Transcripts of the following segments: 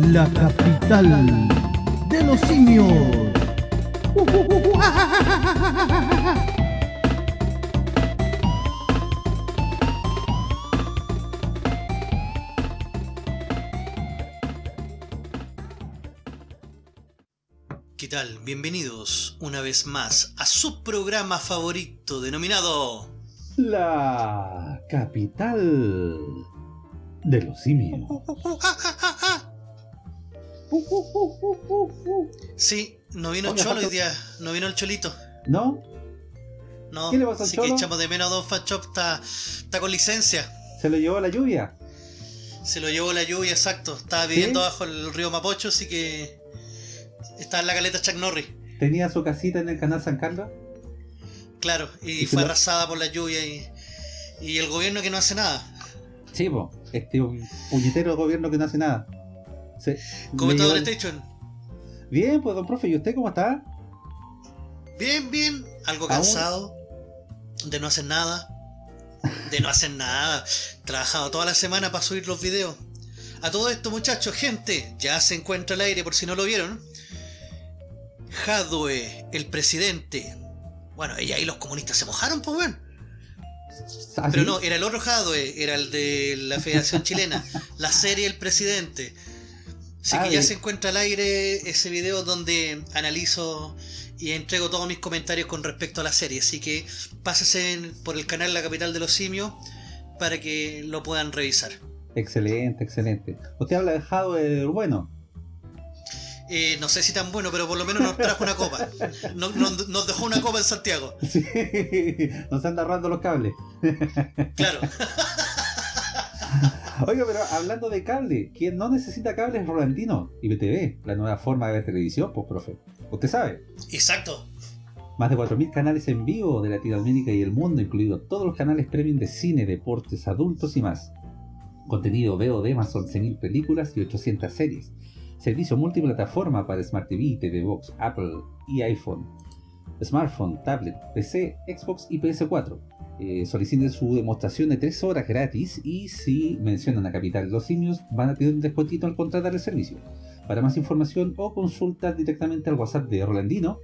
la capital de los simios. ¿Qué tal? Bienvenidos una vez más a su programa favorito denominado La capital de los simios. Sí, no vino el Oiga, cholo hoy día, no vino el cholito. ¿No? No, ¿Qué le pasa al así cholo? que echamos de menos a Don Fachop, está, está con licencia. ¿Se lo llevó la lluvia? Se lo llevó la lluvia, exacto. Estaba viviendo bajo el río Mapocho, así que estaba en la caleta Chuck Norris. ¿Tenía su casita en el canal San Carlos? Claro, y, ¿Y si fue lo- arrasada por la lluvia y, y el gobierno que no hace nada. Sí, po. Este un puñetero gobierno que no hace nada. Se- ¿Cómo está Don Station? Bien, pues don profe, ¿y usted cómo está? Bien, bien, algo Aún- cansado de no hacer nada, de no hacer nada, trabajado toda la semana para subir los videos. A todo esto, muchachos, gente, ya se encuentra al aire por si no lo vieron. Jadwe, el presidente. Bueno, y ahí los comunistas se mojaron, pues bueno. ¿Ah, Pero sí? no, era el otro Jadwe, era el de la Federación Chilena, la serie El Presidente. Así Ah, que ya se encuentra al aire ese video donde analizo y entrego todos mis comentarios con respecto a la serie. Así que pásese por el canal La Capital de los Simios para que lo puedan revisar. Excelente, excelente. Usted habla de Jadwe bueno. Eh, no sé si tan bueno, pero por lo menos nos trajo una copa. No- no- nos dejó una copa en Santiago. Sí, nos anda arrando los cables. Claro. Oiga, pero hablando de cable, quien no necesita cable es Rolandino y BTV, la nueva forma de ver televisión, pues profe. Usted sabe, Exacto. más de 4.000 canales en vivo de Latinoamérica y el mundo, incluidos todos los canales premium de cine, deportes, adultos y más. Contenido VOD más 11.000 películas y 800 series. Servicio multiplataforma para Smart TV, TV Box, Apple y iPhone. Smartphone, tablet, PC, Xbox y PS4. Eh, soliciten su demostración de 3 horas gratis y si mencionan a Capital Los Simios van a tener un descuentito al contratar el servicio. Para más información o consulta directamente al WhatsApp de Rolandino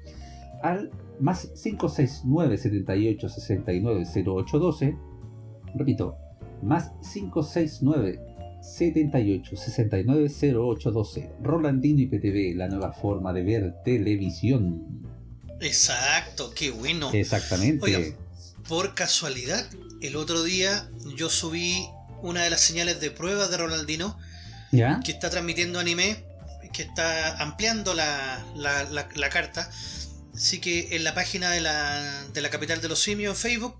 al más 569 78 69 0812 repito, más 569 78 69 0812 Rolandino y PTV, la nueva forma de ver televisión. Exacto. Qué bueno. Exactamente. Oiga. Por casualidad, el otro día yo subí una de las señales de prueba de Ronaldino ¿Ya? que está transmitiendo anime, que está ampliando la, la- la- la carta. Así que en la página de la, de la capital de los simios en Facebook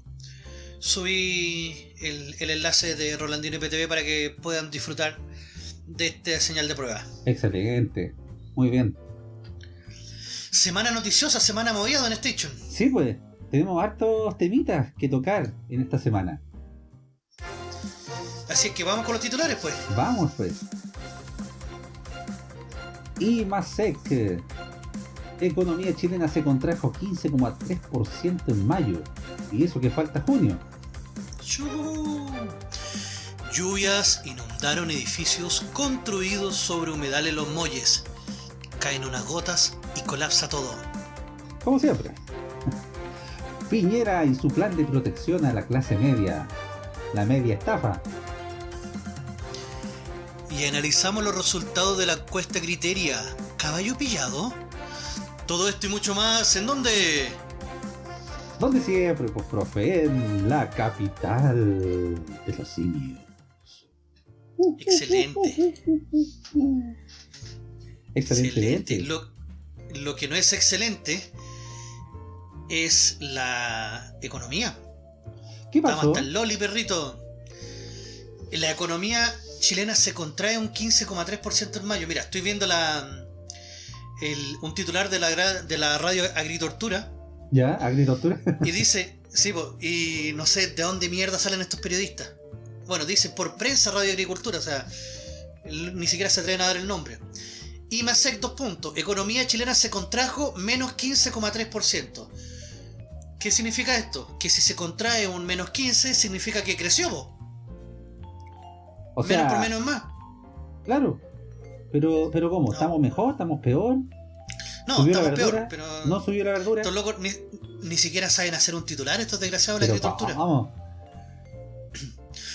subí el, el enlace de Rolandino IPTV para que puedan disfrutar de esta señal de prueba. Excelente. Muy bien. Semana noticiosa, semana movida en Station. Sí, pues, tenemos hartos temitas que tocar en esta semana. Así es que vamos con los titulares, pues. Vamos, pues. IMASEC. Economía chilena se contrajo 15,3% en mayo. Y eso que falta junio. Chu. Lluvias inundaron edificios construidos sobre humedal en los molles. Caen unas gotas y colapsa todo. Como siempre. Piñera y su plan de protección a la clase media. La media estafa. Y analizamos los resultados de la encuesta Criteria. ¿Caballo pillado? Todo esto y mucho más, ¿en dónde? Donde siempre, pues, profe, en la capital de los simios. Excelente. Excelente. Lo, lo que no es excelente es la economía. ¿Qué Estamos pasó? hasta el loli, perrito. La economía chilena se contrae un 15,3% en mayo. Mira, estoy viendo la el- un titular de la, de la radio Agritortura ¿Ya? ¿Agricultura? y dice, sí, po, y no sé de dónde mierda salen estos periodistas. Bueno, dice por prensa Radio Agricultura, o sea, ni siquiera se atreven a dar el nombre. IMASEC, dos puntos. Economía chilena se contrajo menos 15,3%. ¿Qué significa esto? Que si se contrae un menos 15, significa que creció. O menos sea, por menos es más. claro. Pero, pero ¿cómo? No. ¿Estamos mejor? ¿Estamos peor? No, ¿Subió la estamos verdura? peor, pero ¿No subió la verdura? estos locos ni, ni siquiera saben hacer un titular estos desgraciados de la agricultura. vamos,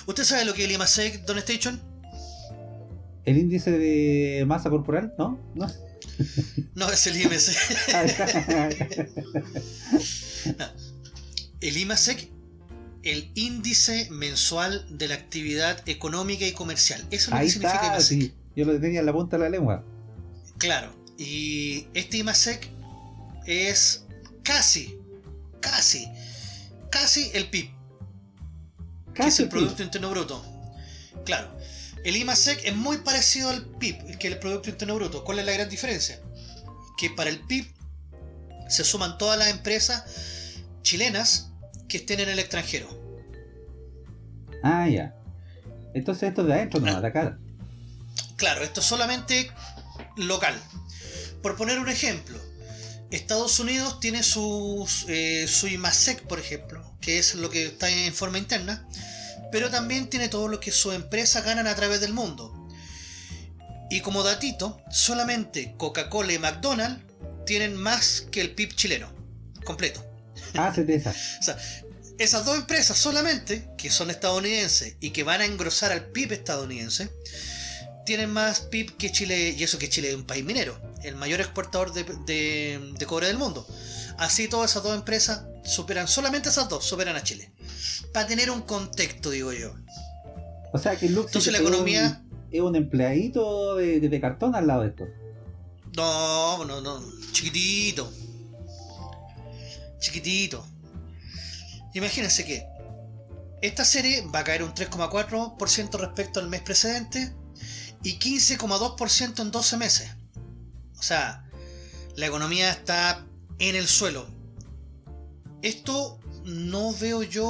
¿Usted sabe lo que es el IMASEC, Don Station? el índice de masa corporal, ¿no? ¿No? No, es el IMC. El IMASEC, el índice mensual de la actividad económica y comercial. Eso es lo Ahí que significa está, IMASEC. sí. Yo lo tenía en la punta de la lengua. Claro. Y este IMASEC es casi, casi, casi el PIB, que es Casi el. Producto Interno Bruto. Claro. El IMASEC es muy parecido al PIB, que es el Producto Interno Bruto. ¿Cuál es la gran diferencia? Que para el PIB se suman todas las empresas chilenas que estén en el extranjero. Ah, ya. Entonces esto es de adentro nomás, de acá. Claro, esto es solamente local. Por poner un ejemplo, Estados Unidos tiene sus, eh, su IMASEC, por ejemplo, que es lo que está en forma interna, pero también tiene todo lo que sus empresas ganan a través del mundo. Y como datito, solamente Coca-Cola y McDonald's tienen más que el PIB chileno, completo. Ah, se. O sea, esas dos empresas solamente, que son estadounidenses y que van a engrosar al PIB estadounidense, tienen más PIB que Chile, y eso que Chile es un país minero, el mayor exportador de, de- de cobre del mundo. Así todas esas dos empresas superan, solamente esas dos superan a Chile. Para tener un contexto, digo yo. O sea que el Luxi Entonces la un- economía- es un empleadito de, de cartón al lado de esto. No, no, no, chiquitito. Chiquitito. Imagínense que esta serie va a caer un 3,4% respecto al mes precedente y 15,2% en 12 meses. O sea, la economía está en el suelo. Esto no veo yo...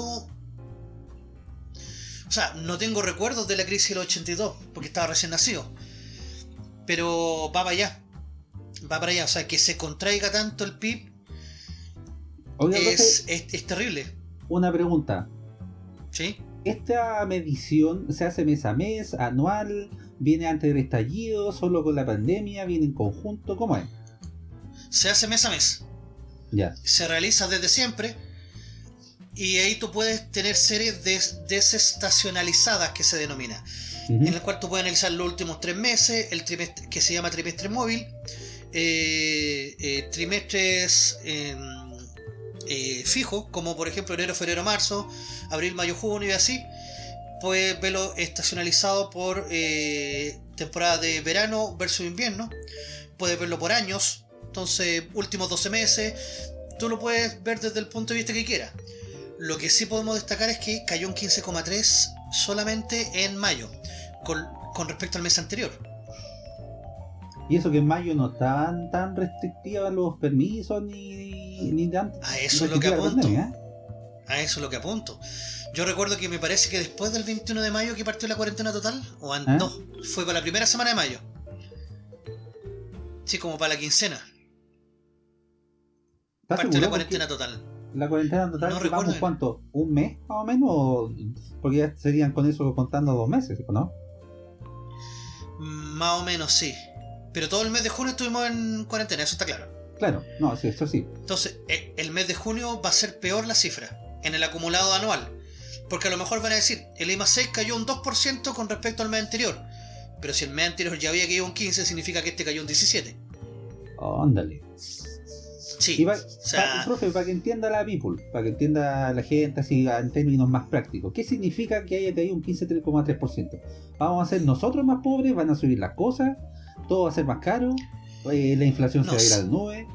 O sea, no tengo recuerdos de la crisis del 82, porque estaba recién nacido. Pero va para allá. Va para allá. O sea, que se contraiga tanto el PIB es, es, es terrible. una pregunta. ¿Sí? ¿Esta medición se hace mes a mes, anual, viene antes del estallido, solo con la pandemia, viene en conjunto? ¿Cómo es? Se hace mes a mes. Ya. Se realiza desde siempre. Y ahí tú puedes tener series des- desestacionalizadas que se denomina. En el cual tú puedes analizar los últimos tres meses, el trimestre que se llama trimestre móvil, eh, eh, trimestres eh, eh, fijos, como por ejemplo enero, febrero, marzo, abril, mayo, junio y así. Puedes verlo estacionalizado por temporada de verano versus invierno. Puedes verlo por años, entonces últimos 12 meses. Tú lo puedes ver desde el punto de vista que quieras. Lo que sí podemos destacar es que cayó un 15,3 solamente en mayo, con respecto al mes anterior. Y eso que en mayo no estaban tan restrictivas los permisos ni, ni tan A eso es lo que apunto. pandemia, ¿eh? A eso es lo que apunto. Yo recuerdo que me parece que después del 21 de mayo que partió la cuarentena total, o an- ¿Eh? no, fue para la primera semana de mayo. Sí, como para la quincena. ¿Estás Partió la cuarentena total. La cuarentena total, No recuerdo. cuánto? ¿Un mes más o menos? Porque ya serían con eso contando dos meses, ¿no? Más o menos, sí. Pero todo el mes de junio estuvimos en cuarentena, eso está claro. Claro, no, sí, eso sí. Entonces, el mes de junio va a ser peor la cifra en el acumulado anual. Porque a lo mejor van a decir, el IMA 6 cayó un 2% con respecto al mes anterior. Pero si el mes anterior ya había caído un 15, significa que este cayó un 17. Óndale. Sí. Y va- o sea- profe, para que entienda la people, para que entienda la gente así en términos más prácticos, ¿qué significa que haya caído un 15,3%? ¿Vamos a ser nosotros más pobres? ¿Van a subir las cosas? ¿Todo va a ser más caro? Eh, ¿La inflación No se va a ir sé. a las nubes?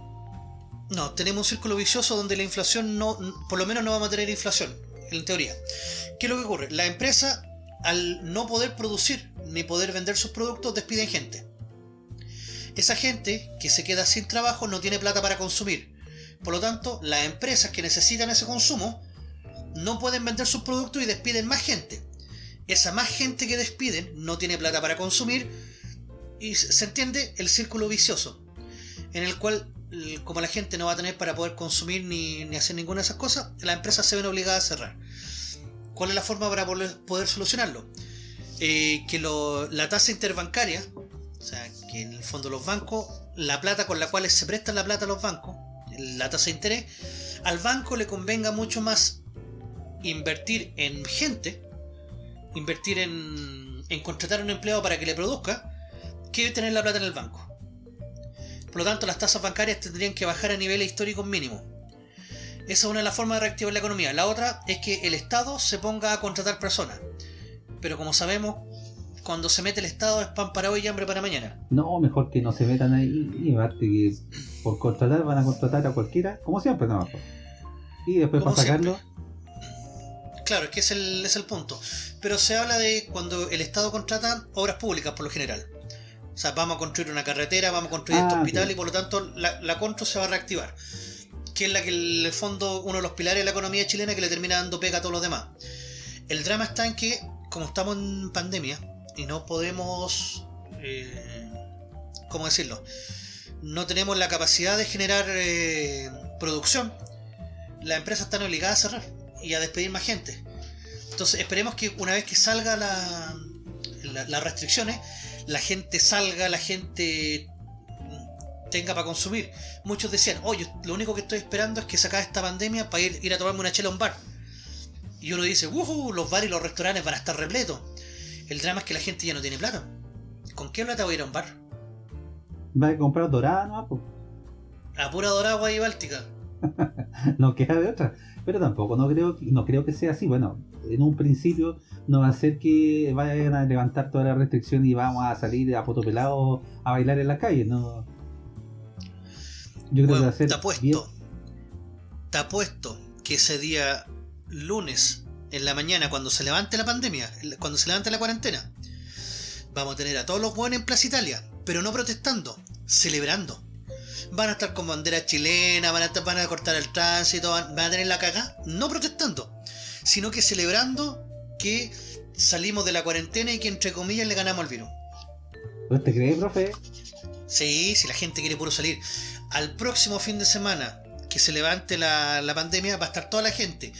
No, tenemos un círculo vicioso donde la inflación no, por lo menos no vamos a tener inflación, en teoría. ¿Qué es lo que ocurre? La empresa, al no poder producir ni poder vender sus productos, despiden gente. Esa gente que se queda sin trabajo no tiene plata para consumir. Por lo tanto, las empresas que necesitan ese consumo no pueden vender sus productos y despiden más gente. Esa más gente que despiden no tiene plata para consumir y se entiende el círculo vicioso en el cual como la gente no va a tener para poder consumir ni, ni hacer ninguna de esas cosas, las empresas se ven obligadas a cerrar. ¿Cuál es la forma para poder, poder solucionarlo? Eh, que lo- la tasa interbancaria, o sea, que en el fondo los bancos, la plata con la cual se prestan la plata a los bancos, la tasa de interés, al banco le convenga mucho más invertir en gente, invertir en, en contratar un empleado para que le produzca, que tener la plata en el banco. Por lo tanto, las tasas bancarias tendrían que bajar a niveles históricos mínimos. Esa es una de las formas de reactivar la economía. La otra es que el Estado se ponga a contratar personas. Pero como sabemos, cuando se mete el Estado es pan para hoy y hambre para mañana. No, mejor que no se metan ahí y que por contratar van a contratar a cualquiera, como siempre, no. Y después para sacarlo, Claro, es que es el, es el punto. Pero se habla de cuando el Estado contrata obras públicas por lo general. O sea, vamos a construir una carretera, vamos a construir Ah, este hospital y por lo tanto la, la Contru se va a reactivar. Que es la que en el fondo uno de los pilares de la economía chilena que le termina dando pega a todos los demás. El drama está en que, como estamos en pandemia y no podemos. Eh, ¿Cómo decirlo? No tenemos la capacidad de generar eh, producción. Las empresas están obligadas a cerrar y a despedir más gente. Entonces esperemos que una vez que salga la, la- las restricciones, la gente salga, la gente tenga para consumir. Muchos decían, oye, lo único que estoy esperando es que se acabe esta pandemia para ir, ir a tomarme una chela a un bar. Y uno dice, uhu, los bares y los restaurantes van a estar repletos. El drama es que la gente ya no tiene plata. ¿Con qué plata voy a ir a un bar? va a comprar dorada pues. A pura doragua y báltica. no queda de otra. Pero tampoco no creo, no creo que sea así. Bueno, en un principio no va a ser que vayan a levantar toda la restricción y vamos a salir a a bailar en la calle. No. Yo creo que va a ser te apuesto. bien- Te apuesto que ese día lunes en la mañana cuando se levante la pandemia, cuando se levante la cuarentena, vamos a tener a todos los buenos en Plaza Italia, pero no protestando, celebrando. Van a estar con bandera chilena, van a, estar- van a cortar el tránsito, van, van a tener la caga, no protestando, sino que celebrando que salimos de la cuarentena y que entre comillas le ganamos al virus. ¿Usted cree, profe? Sí, si la gente quiere puro salir. Al próximo fin de semana que se levante la, la pandemia, va a estar toda la gente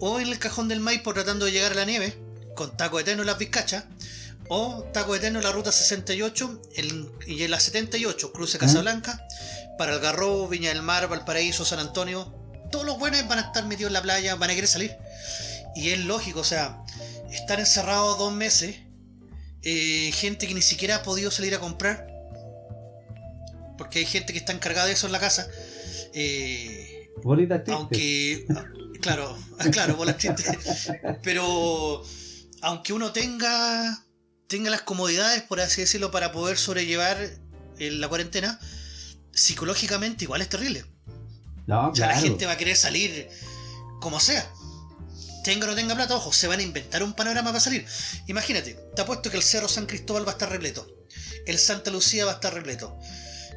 o en el cajón del Maipo tratando de llegar a la nieve, con taco eterno en las vizcachas, o taco eterno la ruta 68 en- y en la 78, cruce Casablanca, para Algarrobo, Viña del Mar, Valparaíso, San Antonio. Todos los buenos van a estar metidos en la playa, van a querer salir. Y es lógico, o sea, estar encerrados dos meses, eh, gente que ni siquiera ha podido salir a comprar, porque hay gente que está encargada de eso en la casa. Eh, Bolita triste. aunque, claro, claro, bolas tristes. Pero aunque uno tenga, tenga las comodidades, por así decirlo, para poder sobrellevar eh, la cuarentena, psicológicamente igual es terrible. No, sea, la gente va a querer salir como sea. Tenga o no tenga plata, ojo, se van a inventar un panorama para salir. Imagínate, te apuesto que el Cerro San Cristóbal va a estar repleto. El Santa Lucía va a estar repleto.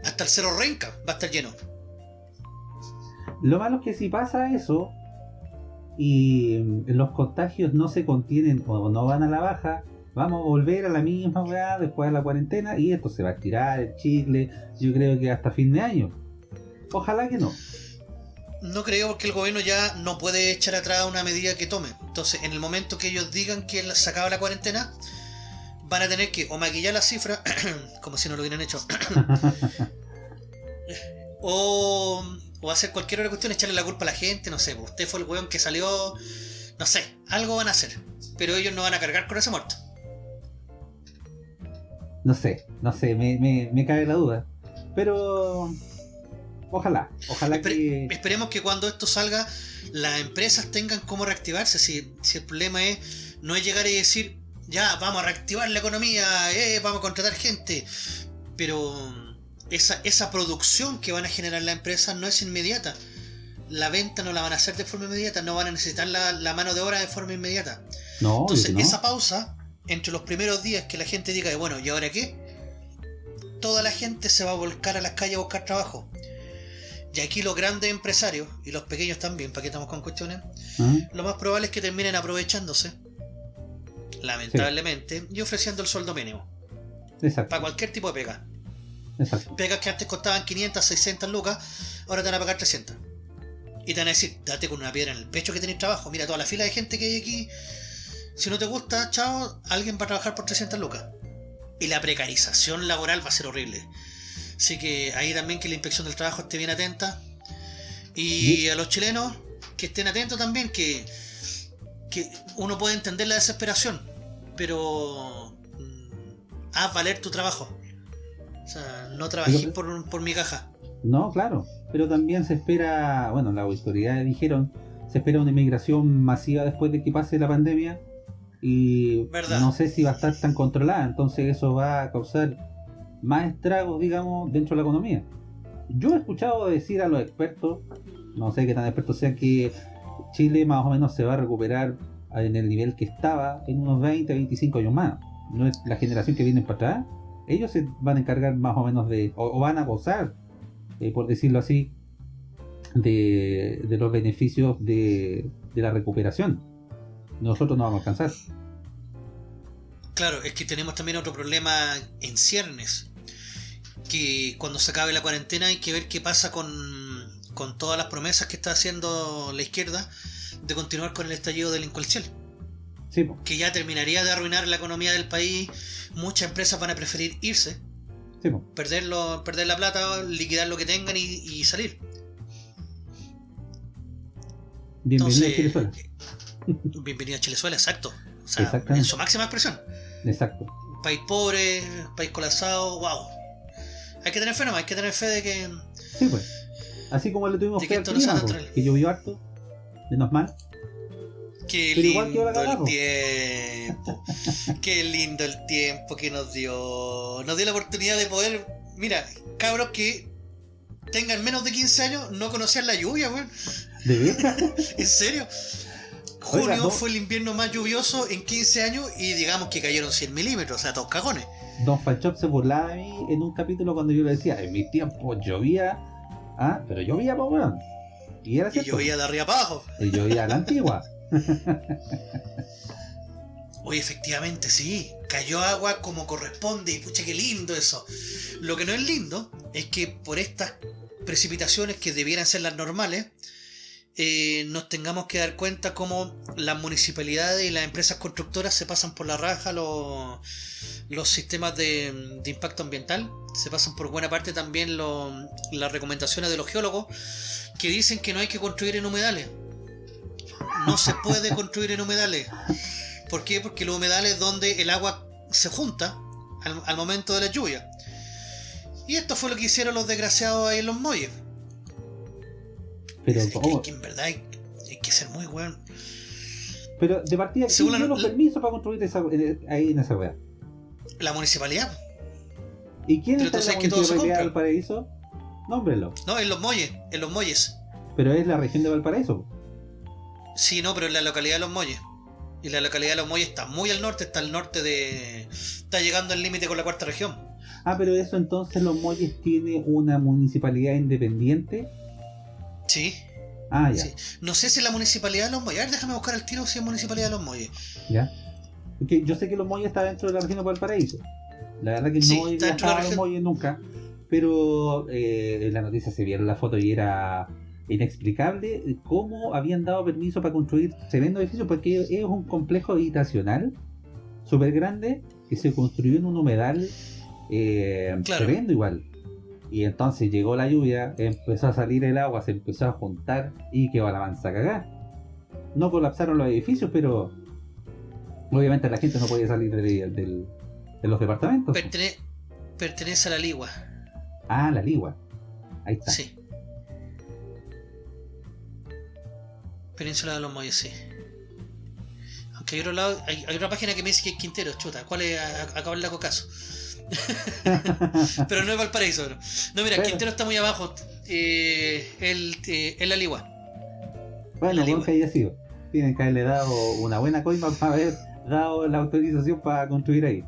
Hasta el Cerro Renca va a estar lleno. Lo malo es que si pasa eso y mm, los contagios no se contienen o no van a la baja, vamos a volver a la misma weá después de la cuarentena y esto se va a estirar el chicle, yo creo que hasta fin de año. Ojalá que no. No creo porque el gobierno ya no puede echar atrás una medida que tome. Entonces, en el momento que ellos digan que se acaba la cuarentena, van a tener que o maquillar la cifra, como si no lo hubieran hecho, o, o hacer cualquier otra cuestión, echarle la culpa a la gente, no sé, pues, usted fue el weón que salió, no sé, algo van a hacer. Pero ellos no van a cargar con ese muerto. No sé, no sé, me, me, me cae la duda. Pero ojalá, ojalá Espere- que... Esperemos que cuando esto salga, las empresas tengan cómo reactivarse. Si, si el problema es no es llegar y decir, ya, vamos a reactivar la economía, eh, vamos a contratar gente. Pero esa, esa producción que van a generar las empresas no es inmediata. La venta no la van a hacer de forma inmediata, no van a necesitar la, la mano de obra de forma inmediata. No, Entonces, no. esa pausa, entre los primeros días que la gente diga, bueno, ¿y ahora qué? Toda la gente se va a volcar a las calles a buscar trabajo. Y aquí los grandes empresarios, y los pequeños también, para que estamos con cuestiones, lo más probable es que terminen aprovechándose, lamentablemente, y ofreciendo el sueldo mínimo, Exacto, para cualquier tipo de pega. exacto. Pegas que antes costaban 500, 600 lucas, ahora te van a pagar 300. Y te van a decir, date con una piedra en el pecho que tenés trabajo, mira toda la fila de gente que hay aquí. Si no te gusta, chao, alguien va a trabajar por 300 lucas. y la precarización laboral va a ser horrible. Así que ahí también que la inspección del trabajo esté bien atenta. Y a los chilenos que estén atentos también, que, que uno puede entender la desesperación, pero mm, haz valer tu trabajo. O sea, no trabajé por, por mi caja. No, claro, pero también se espera, bueno, las autoridades dijeron, se espera una inmigración masiva después de que pase la pandemia y no sé si va a estar tan controlada, entonces eso va a causar más estragos, digamos, dentro de la economía. Yo he escuchado decir a los expertos, no sé qué tan expertos sean, que Chile más o menos se va a recuperar en el nivel que estaba en unos 20, 25 años más. No es la generación que viene para atrás. Ellos se van a encargar más o menos de, o, van a gozar, eh, por decirlo así, de, los beneficios de, de la recuperación. Nosotros no vamos a alcanzar. Claro, es que tenemos también otro problema en ciernes. Que cuando se acabe la cuarentena hay que ver qué pasa con, con todas las promesas que está haciendo la izquierda de continuar con el estallido delincuencial. Sí, que ya terminaría de arruinar la economía del país. Muchas empresas van a preferir irse, sí, perderlo, perder la plata, liquidar lo que tengan y, salir. Bienvenido a Chilezuela. Bienvenido a Chilezuela, exacto. O sea, en su máxima expresión. Exacto. País pobre, país colapsado, wow. Hay que tener fe nomás, hay que tener fe de que. Sí, pues. Así como le tuvimos fe al clima, pues, que llovió harto, menos mal. Qué lindo el tiempo. Qué lindo el tiempo que nos dio. Nos dio la oportunidad de poder. Mira, cabros que tengan menos de 15 años no conocían la lluvia, weón. ¿De verdad? ¿En serio? Junio fue el invierno más lluvioso en 15 años y digamos que cayeron 100 milímetros, o sea, todos cagones. Don Fanchop se burlaba de mí en un capítulo cuando yo le decía, en mi tiempo llovía, ah, pero llovía, pues bueno. Y era cierto. Y llovía de arriba para abajo. Y llovía a la antigua. Oye, efectivamente, sí. Cayó agua como corresponde y pucha, qué lindo eso. Lo que no es lindo es que por estas precipitaciones que debieran ser las normales, eh, nos tengamos que dar cuenta cómo las municipalidades y las empresas constructoras se pasan por la raja los, sistemas de, impacto ambiental, se pasan por buena parte también las recomendaciones de los geólogos que dicen que no hay que construir en humedales. No se puede construir en humedales. ¿Por qué? Porque los humedales es donde el agua se junta al, al momento de la lluvia. Y esto fue lo que hicieron los desgraciados ahí en los muelles pero es que, en verdad hay, que ser muy bueno. Pero de partida, ¿quién dio los permisos para construir esa, ahí en esa weá? La municipalidad. ¿Y quién está en la municipalidad de Valparaíso? Nómbrelo. No, en los muelles, en los muelles. Pero es la región de Valparaíso. Sí, no, pero en la localidad de los muelles. Y la localidad de los muelles está muy al norte, está al norte de... Está llegando al límite con la cuarta región. Ah, pero eso entonces los muelles tiene una municipalidad independiente Sí. Ah, ya. No sé si es la municipalidad de Los Molles. A ver, déjame buscar el tiro si es municipalidad de Los Molles. Ya. Porque yo sé que Los Molles está dentro de la región de Valparaíso. La verdad que no he viajado a Los Molles nunca. Pero eh, en la noticia se vieron la foto y era inexplicable cómo habían dado permiso para construir tremendo edificio porque es un complejo habitacional súper grande que se construyó en un humedal eh, tremendo igual y entonces llegó la lluvia, empezó a salir el agua, se empezó a juntar y quedó la mansa cagada. No colapsaron los edificios, pero obviamente la gente no podía salir de, los departamentos. pertenece a la Ligua. Ah, la Ligua. Ahí está. Sí. Península de los Molles, sí. Aunque hay otro lado, hay, otra página que me dice que es Quintero, chuta. ¿Cuál es? Acabo el lago caso. Pero no es Valparaíso. No, mira, Quintero está muy abajo. Eh, el, eh, el Aligua. Bueno, bueno que haya sido. Tienen que haberle dado una buena coima para haber dado la autorización para construir ahí.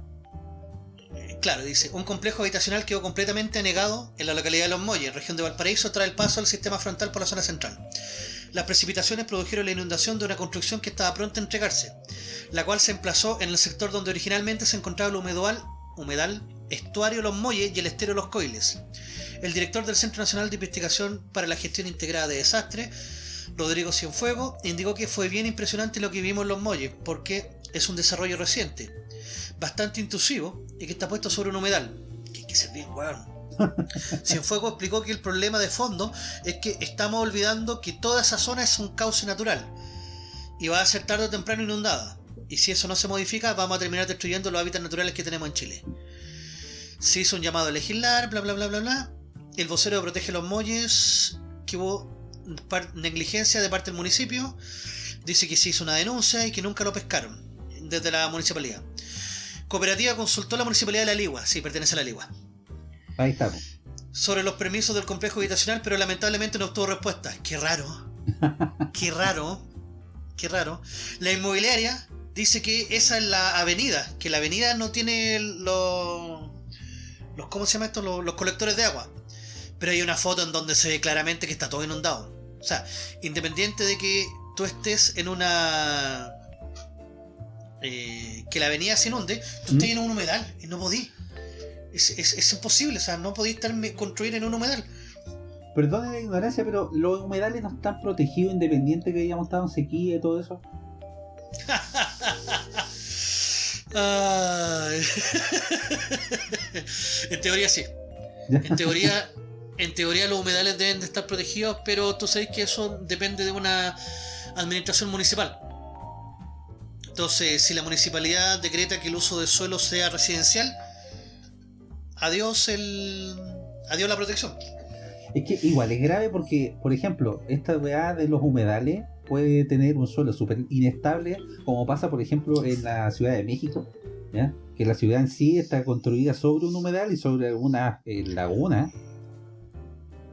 Claro, dice, un complejo habitacional quedó completamente anegado en la localidad de Los Molles, región de Valparaíso, tras el paso al sistema frontal por la zona central. Las precipitaciones produjeron la inundación de una construcción que estaba pronta a entregarse, la cual se emplazó en el sector donde originalmente se encontraba el humedal humedal, estuario Los Molles y el estero Los Coiles. El director del Centro Nacional de Investigación para la Gestión Integrada de Desastres, Rodrigo Cienfuego, indicó que fue bien impresionante lo que vimos en Los Molles, porque es un desarrollo reciente, bastante intrusivo y que está puesto sobre un humedal. Que hay que ser bien weón. Cienfuegos explicó que el problema de fondo es que estamos olvidando que toda esa zona es un cauce natural y va a ser tarde o temprano inundada. Y si eso no se modifica, vamos a terminar destruyendo los hábitats naturales que tenemos en Chile. Se hizo un llamado a legislar, bla bla bla bla bla. El vocero Protege los Molles, que hubo negligencia de parte del municipio, dice que se hizo una denuncia y que nunca lo pescaron desde la municipalidad. Cooperativa consultó a la municipalidad de La Ligua, sí, pertenece a La Ligua. Ahí estamos. Sobre los permisos del complejo habitacional, pero lamentablemente no obtuvo respuesta. Qué raro. Qué raro. Qué raro. La inmobiliaria dice que esa es la avenida, que la avenida no tiene los... los ¿Cómo se llama esto? Los, colectores de agua. Pero hay una foto en donde se ve claramente que está todo inundado. O sea, independiente de que tú estés en una... Eh, que la avenida se inunde, tú estás ¿Mm? en un humedal y no podís. Es, es, imposible, o sea, no podéis estar construir en un humedal. Perdone la ignorancia, pero los humedales no están protegidos independiente que hayamos estado en sequía y todo eso. en teoría sí. En teoría, en teoría los humedales deben de estar protegidos, pero tú sabes que eso depende de una administración municipal. Entonces, si la municipalidad decreta que el uso del suelo sea residencial, adiós el. adiós la protección. Es que igual es grave porque, por ejemplo, esta weá de los humedales puede tener un suelo súper inestable, como pasa, por ejemplo, en la Ciudad de México, que la ciudad en sí está construida sobre un humedal y sobre alguna eh, laguna.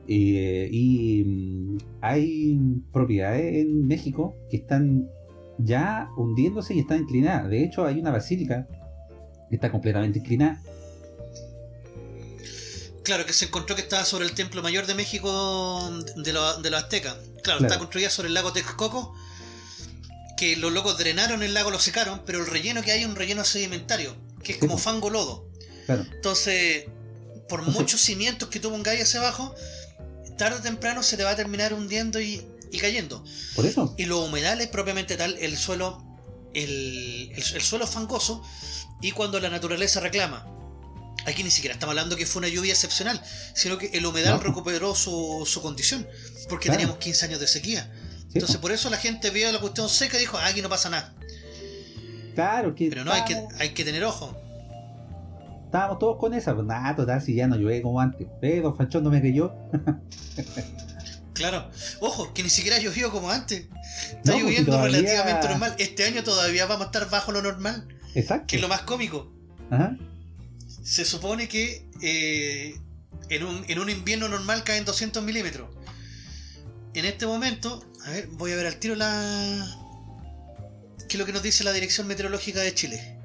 Eh, y mm, hay propiedades en México que están ya hundiéndose y están inclinadas. De hecho, hay una basílica que está completamente inclinada Claro, que se encontró que estaba sobre el templo mayor de México de, los aztecas. Claro, está construida sobre el lago Texcoco. Que los locos drenaron el lago, lo secaron, pero el relleno que hay es un relleno sedimentario, que es como fango lodo. Entonces, por muchos cimientos que tú pongáis hacia abajo, tarde o temprano se te va a terminar hundiendo y, cayendo. Por eso. Y los humedales, propiamente tal, el suelo, el, el suelo fangoso, y cuando la naturaleza reclama Aquí ni siquiera estamos hablando que fue una lluvia excepcional, sino que el humedal recuperó su, su, condición, porque teníamos 15 años de sequía. Entonces por eso la gente vio la cuestión seca y dijo, ah, aquí no pasa nada. Claro, que Pero no, hay que, hay que tener ojo. Estábamos todos con esa, pues nada, total, si ya no llueve como antes. Eh, don Fanchón no me creyó. claro, ojo, que ni siquiera llovió como antes. Está pues, lloviendo relativamente normal. Este año todavía vamos a estar bajo lo normal. Exacto. Que es lo más cómico. Ajá se supone que eh, en, un, en, un, invierno normal caen 200 milímetros. En este momento, a ver, voy a ver al tiro la... ¿Qué es lo que nos dice la Dirección Meteorológica de Chile?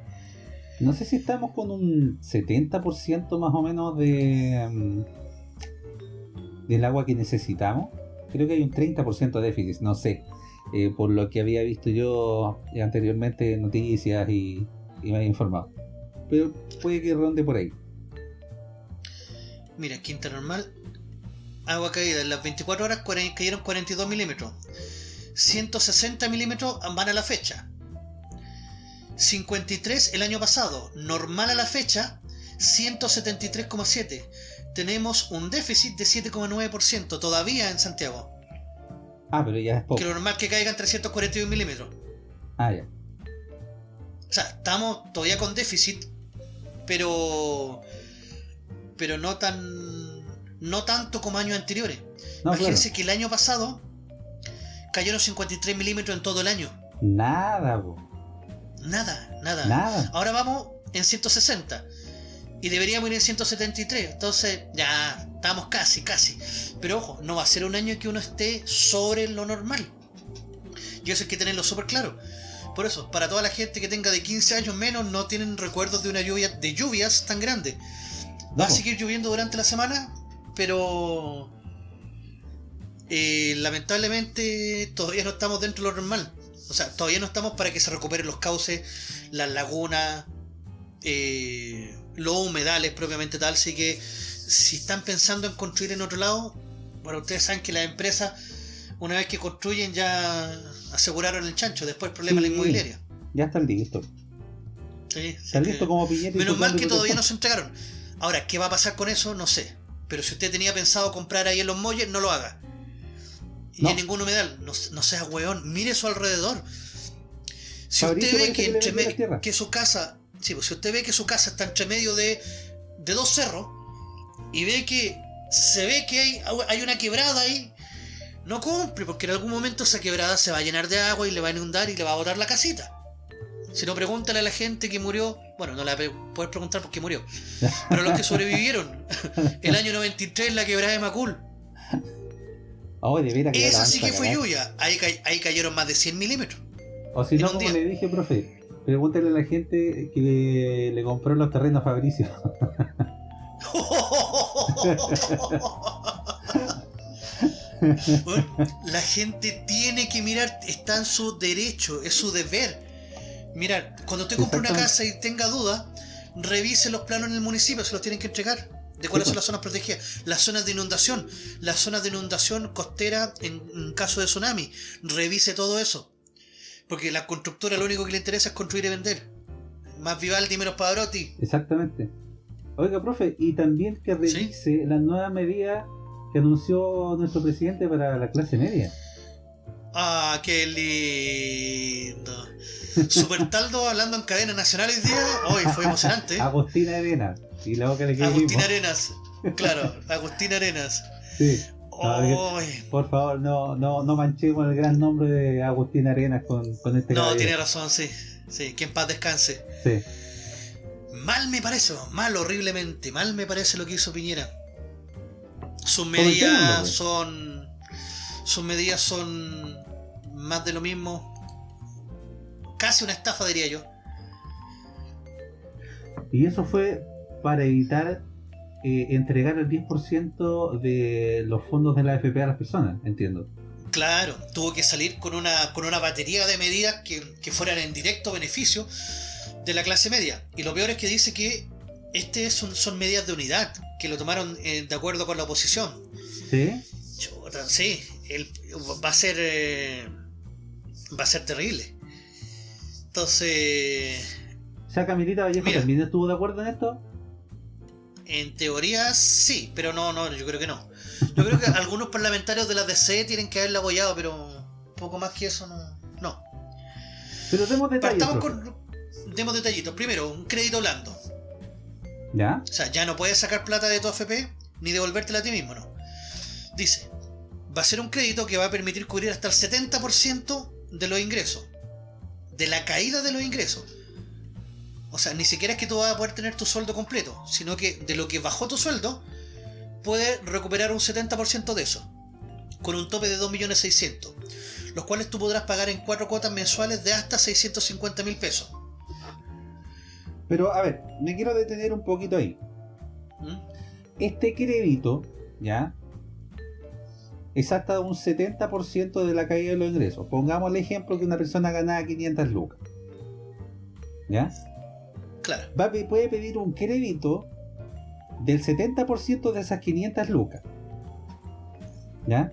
No sé si estamos con un 70% más o menos de mm, del agua que necesitamos. Creo que hay un 30% de déficit, no sé. Eh, por lo que había visto yo anteriormente en noticias y, y me había informado pero puede que ronde por ahí. Mira, quinta normal, agua caída. En las 24 horas cayeron 42 milímetros. 160 milímetros van a la fecha. 53 el año pasado. Normal a la fecha, 173,7. Tenemos un déficit de 7,9% todavía en Santiago. Ah, pero ya es poco. Que lo normal que caigan 341 milímetros. Ah, ya. O sea, estamos todavía con déficit, pero pero no tan no tanto como años anteriores. Imagínense que el año pasado cayeron 53 milímetros en todo el año. Nada, Nada, nada. Nada. Ahora vamos en 160. Y deberíamos ir en 173. Entonces, ya estamos casi, casi. Pero ojo, no va a ser un año que uno esté sobre lo normal. Y eso hay que tenerlo súper claro. Por eso, para toda la gente que tenga de 15 años menos, no tienen recuerdos de una lluvia, de lluvias tan grandes. Va a seguir lloviendo durante la semana, pero eh, lamentablemente todavía no estamos dentro de lo normal. O sea, todavía no estamos para que se recuperen los cauces, las lagunas, eh, los humedales propiamente tal. Así que si están pensando en construir en otro lado, bueno, ustedes saben que las empresas, una vez que construyen, ya aseguraron el chancho, después el problema de la inmobiliaria. Ya están listos. Sí, Están sí, listos como piñete. Menos mal que todavía no se entregaron. Ahora, ¿qué va a pasar con eso? No sé. Pero si usted tenía pensado comprar ahí en los molles, no lo haga. Y No. en ningún humedal. No, no sea weón. Mire su alrededor. Si Fabricio usted ve que, entre que su casa. Sí, pues si usted ve que su casa está entre medio de, de dos cerros. Y ve que se ve que hay, hay una quebrada ahí. No compre, porque en algún momento esa quebrada se va a llenar de agua y le va a inundar y le va a botar la casita. Si no, pregúntale a la gente que murió. Bueno, no la puedes preguntar porque murió. Pero los que sobrevivieron. El año 93, la quebrada de Macul. Oh, de veras que ya la Esa sí que fue lluvia. Ahí, ahí cayeron más de 100 milímetros. O si no, como día. le dije, profe, pregúntale a la gente que le, le compró los terrenos a Fabricio. Bueno, la gente tiene que mirar, está en su derecho, es su deber. Mirar, cuando usted compre una casa y tenga dudas, revise los planos en el municipio, se los tienen que entregar. De cuáles son pues. las zonas protegidas, las zonas de inundación, las zonas de inundación costera en, en caso de tsunami. Revise todo eso. Porque la constructora lo único que le interesa es construir y vender. Más Vivaldi, menos Pavarotti. Exactamente. Oiga, profe, y también que revise las nuevas medidas que anunció nuestro presidente para la clase media. Ah, qué lindo. Super Taldo hablando en cadena nacional hoy día. Hoy fue emocionante. Agustina Arena. Y la boca le quedó Agustín mismo. Arenas. Claro, Agustín Arenas. Sí. Por favor, no, no, no manchemos el gran nombre de Agustín Arenas con, con este no, caballero. tiene razón, sí. Sí, que en paz descanse. Sí. Mal me parece, mal horriblemente, mal me parece lo que hizo Piñera. Sus medidas son. Sus medidas son más de lo mismo. Casi una estafa, diría yo. Y eso fue para evitar eh, entregar el 10% de los fondos de la AFP a las personas, entiendo. Claro, tuvo que salir con una, con una batería de medidas que, que fueran en directo beneficio de la clase media. Y lo peor es que dice que este son, son medidas de unidad, que lo tomaron eh, de acuerdo con la oposición. ¿Sí? Chuta, sí, el- va a ser eh, va a ser terrible. Entonces, O sea, Camilita Vallejo Mira. también estuvo de acuerdo en esto. en teoría sí, pero no, no, yo creo que no. Yo creo que algunos parlamentarios de la DC tienen que haberla apoyado, pero poco más que eso no. No. Pero demos detalles. Partamos con. Demos detallitos. Primero, un crédito blando. O sea, ya no puedes sacar plata de tu AFP ni devolvértela a ti mismo, ¿no? Dice, va a ser un crédito que va a permitir cubrir hasta el 70% de los ingresos. De la caída de los ingresos. O sea, ni siquiera es que tú vas a poder tener tu sueldo completo, sino que de lo que bajó tu sueldo, puedes recuperar un 70% de eso. Con un tope de 2.600.000. Los cuales tú podrás pagar en cuatro cuotas mensuales de hasta 650.000 pesos. Pero a ver, me quiero detener un poquito ahí. ¿Mm? Este crédito, ¿ya? Es hasta un 70% de la caída de los ingresos. Pongamos el ejemplo que una persona ganaba 500 lucas. ¿Ya? Claro. Va puede pedir un crédito del 70% de esas 500 lucas. ¿Ya?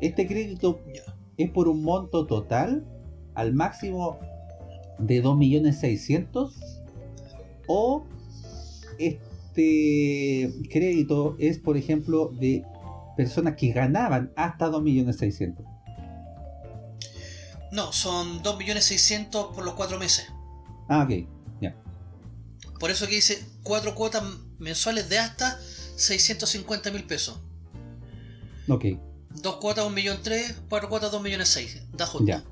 Este crédito Ya. es por un monto total al máximo de 2.600.000 o este crédito es por ejemplo de personas que ganaban hasta 2.600.000 No, son 2.600.000 por los cuatro meses. ah ok Por eso que dice cuatro cuotas mensuales de hasta 650 mil pesos. ok Dos cuotas 1.300.000, cuatro cuotas 2.600.000. Da justo. ya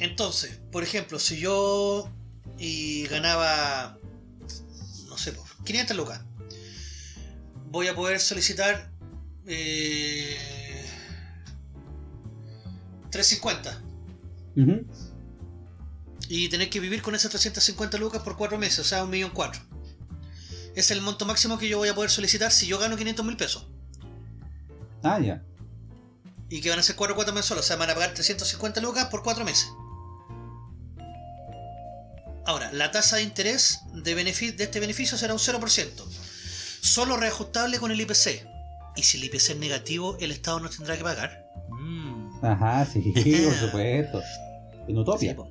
Entonces, por ejemplo, si yo y ganaba, no sé, por 500 lucas, voy a poder solicitar eh, 350 Ujú. y tener que vivir con esas 350 lucas por 4 meses, o sea, un millón cuatro. Es el monto máximo que yo voy a poder solicitar si yo gano 500 mil pesos. ah ya Y que van a ser 4 cuotas mensuales, o sea, van a pagar 350 lucas por 4 meses. Ahora, la tasa de interés de, este beneficio será un 0%. Solo reajustable con el IPC. Y si el IPC es negativo, el Estado no tendrá que pagar. Mm. ajá sí por supuesto En. Sí, po.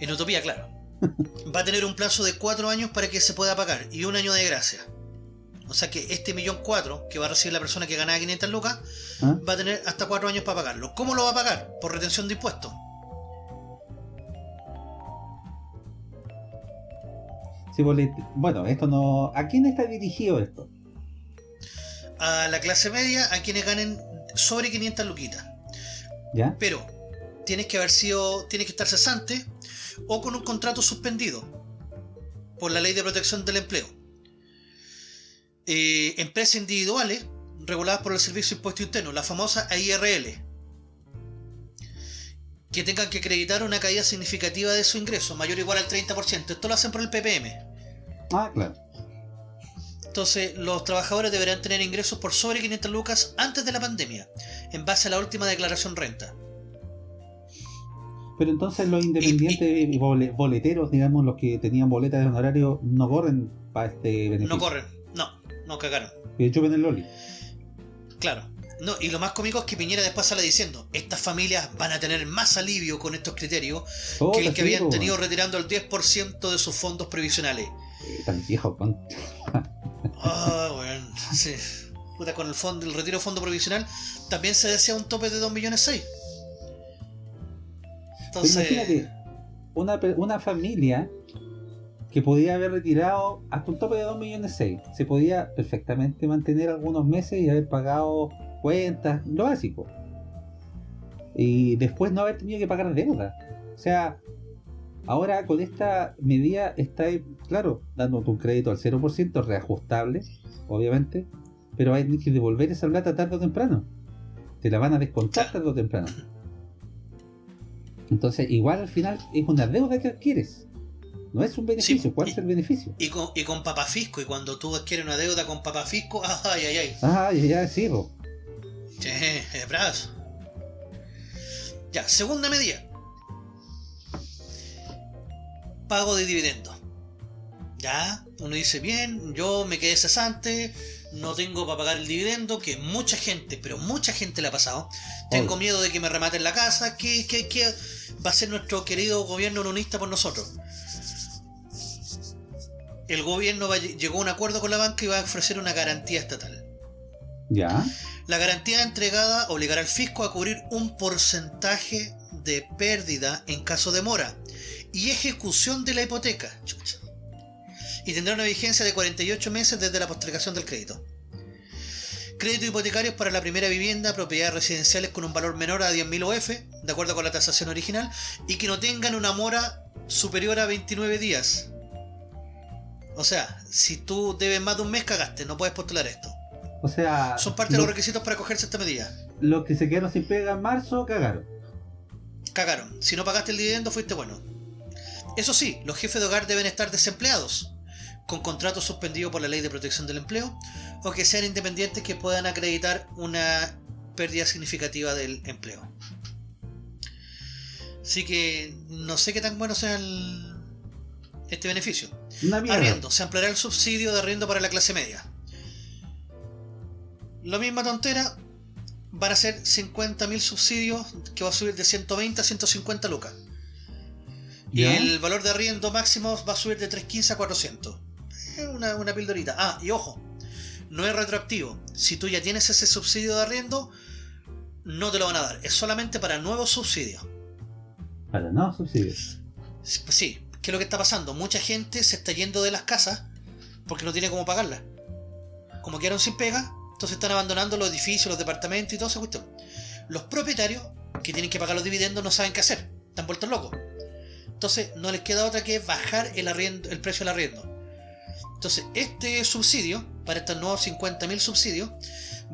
en Utopía, claro. Va a tener un plazo de cuatro años para que se pueda pagar y un año de gracia. O sea que este millón cuatro que va a recibir la persona que ganaba 500 lucas ¿Ah? va a tener hasta cuatro años para pagarlo. ¿Cómo lo va a pagar? Por retención de impuestos. Bueno, esto no. ¿A quién está dirigido esto? A la clase media, a quienes ganen sobre 500 luquitas. ¿Ya? Pero tienes que haber sido, tienes que estar cesante o con un contrato suspendido por la ley de protección del empleo. Eh, empresas individuales reguladas por el Servicio de Impuesto Interno, la famosa AIRL, que tengan que acreditar una caída significativa de su ingreso, mayor o igual al 30%. Esto lo hacen por el PPM. Ah, claro. Entonces, los trabajadores deberán tener ingresos por sobre 500 lucas antes de la pandemia, en base a la última declaración renta. Pero entonces los independientes y bole- boleteros, digamos, los que tenían boletas de honorario, no corren para este beneficio. No corren, no, no cagaron. Que chupen el Loli. Claro. No, y lo más cómico es que Piñera después sale diciendo, estas familias van a tener más alivio con estos criterios Puta, que el que habían tenido retirando el 10% de sus fondos previsionales. eh, Tan viejo, con... Ah, bueno, sí. Puta, con el fondo, el retiro de fondo provisional también se decía un tope de 2 millones 6. Pero Entonces, imagínate, una, una familia que podía haber retirado hasta un tope de 2 millones 6. Se podía perfectamente mantener algunos meses y haber pagado cuentas, lo básico. Y después no haber tenido que pagar deuda. O sea, ahora con esta medida está, claro, dándote un crédito al 0%, reajustable, obviamente, pero hay que devolver esa plata tarde o temprano. Te la van a descontar tarde o temprano. Entonces, igual al final es una deuda que adquieres. No es un beneficio. Sí, ¿Cuál y- es el beneficio? y con, y con papafisco, y cuando tú adquieres una deuda con papafisco, ay, ay, ay. Ah, ya, ya, sí, po. Sí, es brazo. Ya, segunda medida. Pago de dividendos. Ya, uno dice, bien, yo me quedé cesante, no tengo para pagar el dividendo, que mucha gente, pero mucha gente le ha pasado. Tengo Obvio. miedo de que me rematen la casa, que, que, que va a ser nuestro querido gobierno unionista por nosotros. El gobierno va- llegó a un acuerdo con la banca y va a ofrecer una garantía estatal. Ya. La garantía entregada obligará al fisco a cubrir un porcentaje de pérdida en caso de mora y ejecución de la hipoteca. Chucha. Y tendrá una vigencia de 48 meses desde la postergación del crédito. Créditos hipotecarios para la primera vivienda, propiedades residenciales con un valor menor a 10.000 OF, de acuerdo con la tasación original, y que no tengan una mora superior a 29 días. O sea, si tú debes más de un mes, cagaste, no puedes postular esto. O sea, Son parte de lo- los requisitos para acogerse a esta medida. los que se quedaron sin pega en marzo cagaron. Cagaron. Si no pagaste el dividendo, fuiste bueno. Eso sí, los jefes de hogar deben estar desempleados, con contratos suspendidos por la ley de protección del empleo, o que sean independientes que puedan acreditar una pérdida significativa del empleo. Así que no sé qué tan bueno sea el- este beneficio. Arriendo. Se ampliará el subsidio de arriendo para la clase media. La misma tontera. Van a ser 50.000 subsidios que va a subir de 120 a 150 lucas. Y el valor de arriendo máximo va a subir de 315 a 400. Es una, una pildorita. Ah, y ojo, no es retroactivo. Si tú ya tienes ese subsidio de arriendo, no te lo van a dar. Es solamente para nuevos subsidios. Para no subsidios. Sí, ¿qué es lo que está pasando? Mucha gente se está yendo de las casas porque no tiene cómo pagarlas. Como quedaron sin pega, entonces están abandonando los edificios, los departamentos y todo esa cuestión. Los propietarios que tienen que pagar los dividendos no saben qué hacer, están vueltos locos. Entonces no les queda otra que bajar el, arriendo, el precio del arriendo. Entonces este subsidio, para estos nuevos 50.000 subsidios,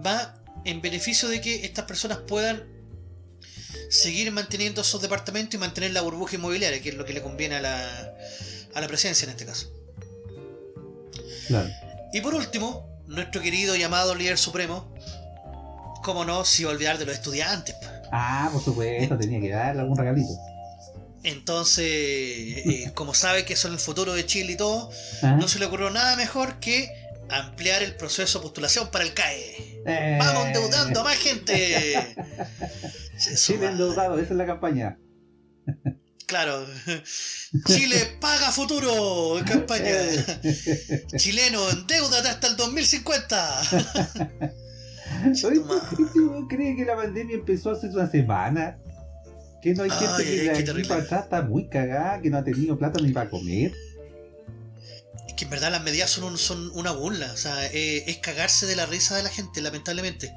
va en beneficio de que estas personas puedan seguir manteniendo esos departamentos y mantener la burbuja inmobiliaria, que es lo que le conviene a la, a la presencia en este caso. Claro. Y por último, nuestro querido llamado líder supremo, como no, a olvidar de los estudiantes. po. Ah, por supuesto, tenía que darle algún regalito. Entonces, eh, como sabe que son el futuro de Chile y todo, ¿Ah? no se le ocurrió nada mejor que ampliar el proceso de postulación para el CAE. Eh, ¡Vamos endeudando a más gente! Chile endeudado, esa es la campaña. Claro. Chile paga futuro en campaña. Chileno, endeudate hasta el 2050. Oye, cree que la pandemia empezó hace una semana? Que no hay gente que de aquí para atrás está muy cagada, que no ha tenido plata ni para comer. Es que en verdad las medidas son, son una burla. O sea, eh, es cagarse de la risa de la gente, lamentablemente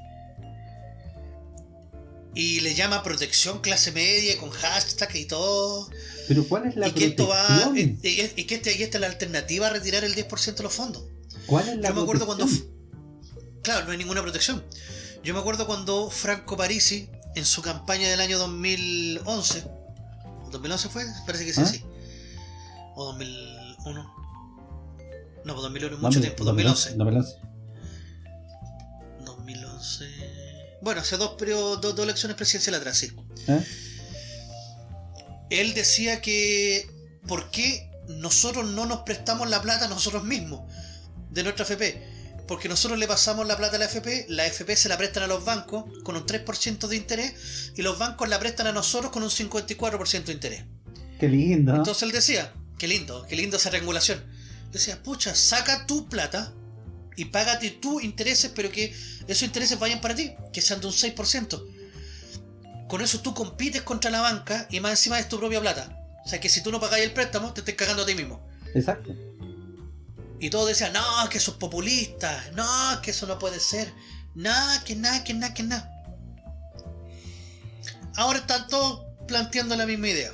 y le llama protección clase media con hashtag y todo. Pero ¿cuál es la y que Esto va, y, que este, esta es la alternativa a retirar el 10% de los fondos. ¿Cuál es la Yo me acuerdo cuando. Claro, no hay ninguna protección. Yo me acuerdo cuando Franco Parisi, en su campaña del año 2011, ¿2011 fue? Parece que sí, ¿Ah? sí. O 2001. No, pues 2001 mucho tiempo, 2011. 2011. Bueno, hace dos, periodos, dos, elecciones presidenciales atrás, sí. ¿Eh? Él decía que ¿por qué nosotros no nos prestamos la plata nosotros mismos de nuestra FP? Porque nosotros le pasamos la plata a la FP, la FP se la prestan a los bancos con un 3% de interés y los bancos la prestan a nosotros con un 54% de interés. Qué lindo. Entonces él decía, qué lindo, qué lindo esa regulación. Decía, pucha, saca tu plata y págate tú intereses, pero que esos intereses vayan para ti, que sean de un 6%. Con eso tú compites contra la banca y más encima es tu propia plata. O sea que si tú no pagáis el préstamo, te estás cagando a ti mismo. Exacto. Y todos decían, no, que eso es populista, no, que eso no puede ser, nada, que nada, que nada, que nada. Ahora están todos planteando la misma idea.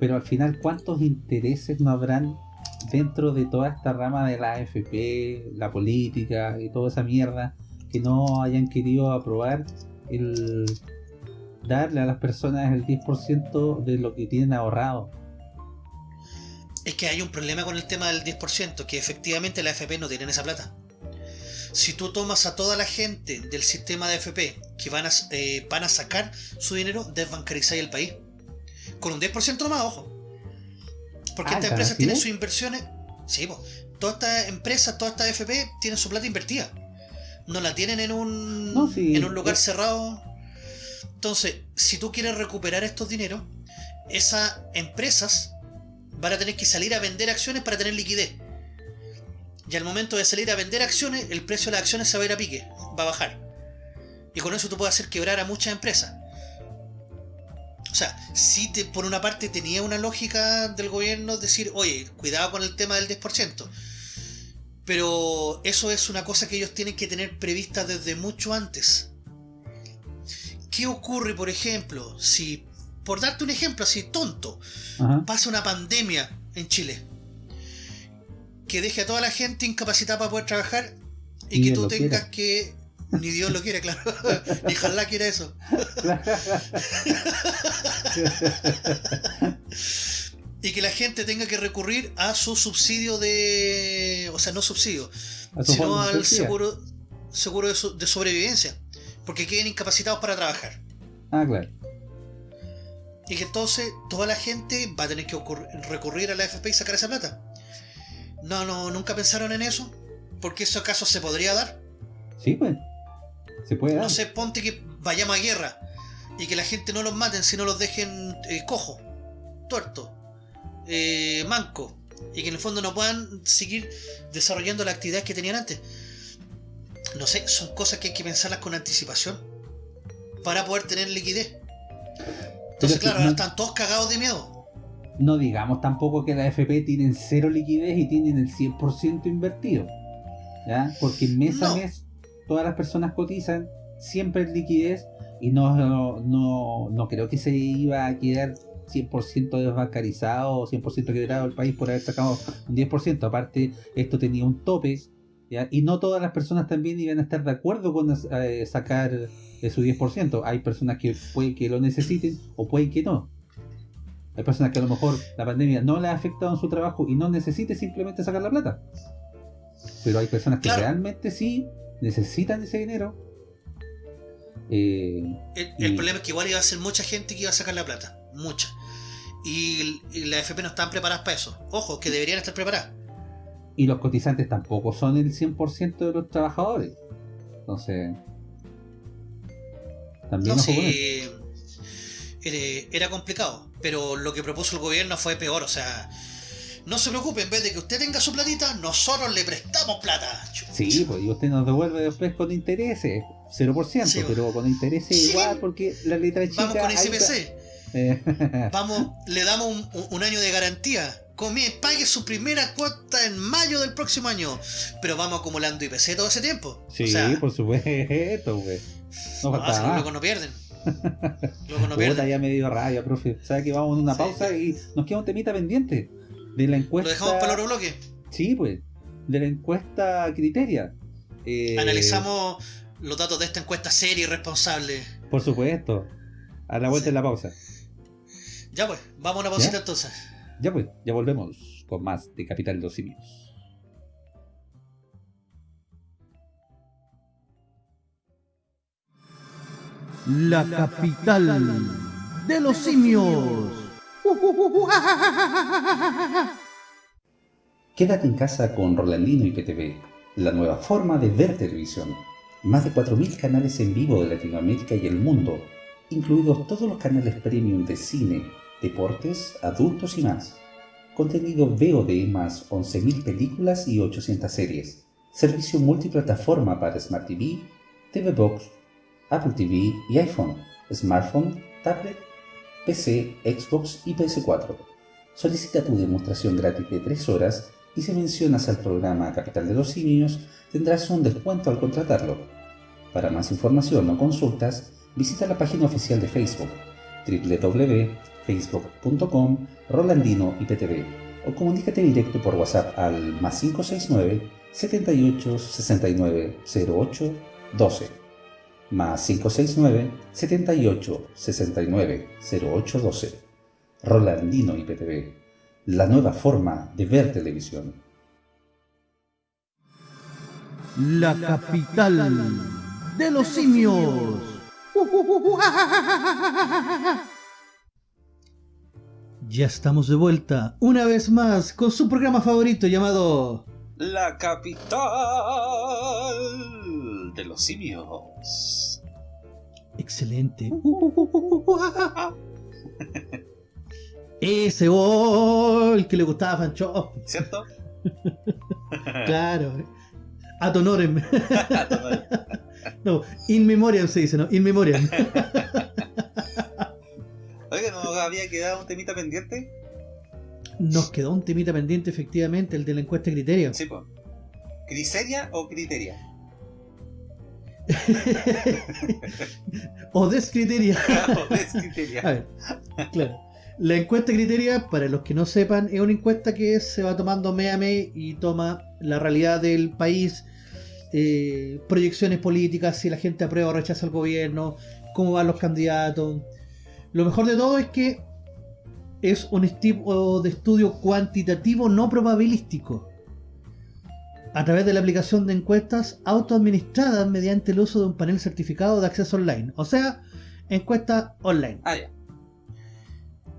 Pero al final, ¿cuántos intereses no habrán dentro de toda esta rama de la AFP, la política y toda esa mierda, que no hayan querido aprobar el darle a las personas el 10% de lo que tienen ahorrado. Es que hay un problema con el tema del 10%, que efectivamente la AFP no tiene esa plata. Si tú tomas a toda la gente del sistema de AFP que van a, eh, van a sacar su dinero, desbancarizáis el país. Con un 10% más, ojo. Porque ah, estas empresas tienen sus inversiones. Sí, pues. Todas estas empresas, todas estas FP tienen su plata invertida. No la tienen en un, en un lugar cerrado. Entonces, si tú quieres recuperar estos dineros, esas empresas van a tener que salir a vender acciones para tener liquidez. Y al momento de salir a vender acciones, el precio de las acciones se va a ir a pique, va a bajar. Y con eso tú puedes hacer quebrar a muchas empresas. O sea, sí te, por una parte tenía una lógica del gobierno decir, oye, cuidado con el tema del 10%. Pero eso es una cosa que ellos tienen que tener prevista desde mucho antes. ¿Qué ocurre, por ejemplo, si, por darte un ejemplo así tonto, pasa una pandemia en Chile? Que deje a toda la gente incapacitada para poder trabajar y, que tú tengas que ni Dios lo quiere, claro. Ni Jalá quiere eso. y que la gente tenga que recurrir a su subsidio de. O sea, no subsidio, sino al seguro, seguro de, sobrevivencia. Porque queden incapacitados para trabajar. Ah, claro. Y que entonces toda la gente va a tener que recurrir a la FP y sacar esa plata. No, no, nunca pensaron en eso. Porque eso acaso se podría dar. Sí, pues. Se puede No sé, ponte que vayamos a guerra y que la gente no los maten, sino los dejen eh, cojo, tuerto, eh, manco, y que en el fondo no puedan seguir desarrollando las actividades que tenían antes. No sé, son cosas que hay que pensarlas con anticipación para poder tener liquidez. Entonces, claro, ahora están todos cagados de miedo. No digamos tampoco que la FP tienen cero liquidez y tienen el 100% invertido. ¿Ya? Porque mes a mes todas las personas cotizan, siempre en liquidez y no, no, no, creo que se iba a quedar 100% desbancarizado o 100% quebrado el país por haber sacado un 10%. Aparte, esto tenía un tope y no todas las personas también iban a estar de acuerdo con eh, sacar eh, su 10%. Hay personas que puede que lo necesiten o puede que no. Hay personas que a lo mejor la pandemia no le ha afectado en su trabajo y no necesite simplemente sacar la plata. Pero hay personas que realmente sí necesitan ese dinero. Eh, el, problema es que igual iba a ser mucha gente que iba a sacar la plata, mucha. Y, la FP no están preparadas para eso. Ojo, que deberían estar preparadas. Y los cotizantes tampoco son el 100% de los trabajadores. Entonces, también no, eh, era complicado. Pero lo que propuso el gobierno fue peor, o sea, no se preocupe, en vez de que usted tenga su platita, nosotros le prestamos plata. Sí, pues y usted nos devuelve después con intereses, 0%, pero con intereses igual, porque la letra chica... Vamos con SPC. Vamos, le damos un, un, año de garantía. pague su primera cuota en mayo del próximo año. Pero vamos acumulando IPC todo ese tiempo. Sí, por supuesto, güey. No, no, luego no pierden. luego no pierden. ya me dio rabia, profe. ¿Sabe que vamos a una pausa y nos queda un temita pendiente? De la encuesta. ¿Lo dejamos para el otro bloque? Sí, pues. De la encuesta Criteria. Eh, Analizamos los datos de esta encuesta seria y responsable. Por supuesto. A la vuelta en la pausa. Ya pues, vamos a una pausita entonces. Ya pues, ya volvemos con más de Capital de los Simios. La capital de los simios. Quédate en casa con Rolandino y PTV, la nueva forma de ver televisión. Más de 4.000 canales en vivo de Latinoamérica y el mundo, incluidos todos los canales premium de cine, deportes, adultos y más. Contenido VOD más 11.000 películas y 800 series. Servicio multiplataforma para Smart TV, TV Box, Apple TV y iPhone, smartphone, tablet PC, Xbox y PS4. Solicita tu demostración gratis de 3 horas y si mencionas al programa Capital de los Simios tendrás un descuento al contratarlo. Para más información o consultas, visita la página oficial de Facebook www.facebook.com Rolandino o comunícate directo por WhatsApp al más 569 78 69 08 12 más 569 78 69 0812. Rolandino IPTV, la nueva forma de ver televisión. La capital de los simios. Ya estamos de vuelta, una vez más, con su programa favorito llamado... La capital de los simios. Excelente. Ese gol que le gustaba a Fancho. ¿Cierto? claro. Ad honorem. no, in memoriam se dice, ¿no? In memoriam. Oiga, ¿no había quedado un temita pendiente? Nos quedó un temita pendiente, efectivamente, el de la encuesta de criterio. Sí, pues. ¿Criseria o criteria? o descriteria. A ver, claro. La encuesta criteria, para los que no sepan, es una encuesta que se va tomando mes a mes y toma la realidad del país, eh, proyecciones políticas, si la gente aprueba o rechaza el gobierno, cómo van los candidatos. Lo mejor de todo es que es un tipo de estudio cuantitativo no probabilístico a través de la aplicación de encuestas autoadministradas mediante el uso de un panel certificado de acceso online. O sea, encuesta online. Ah, ya.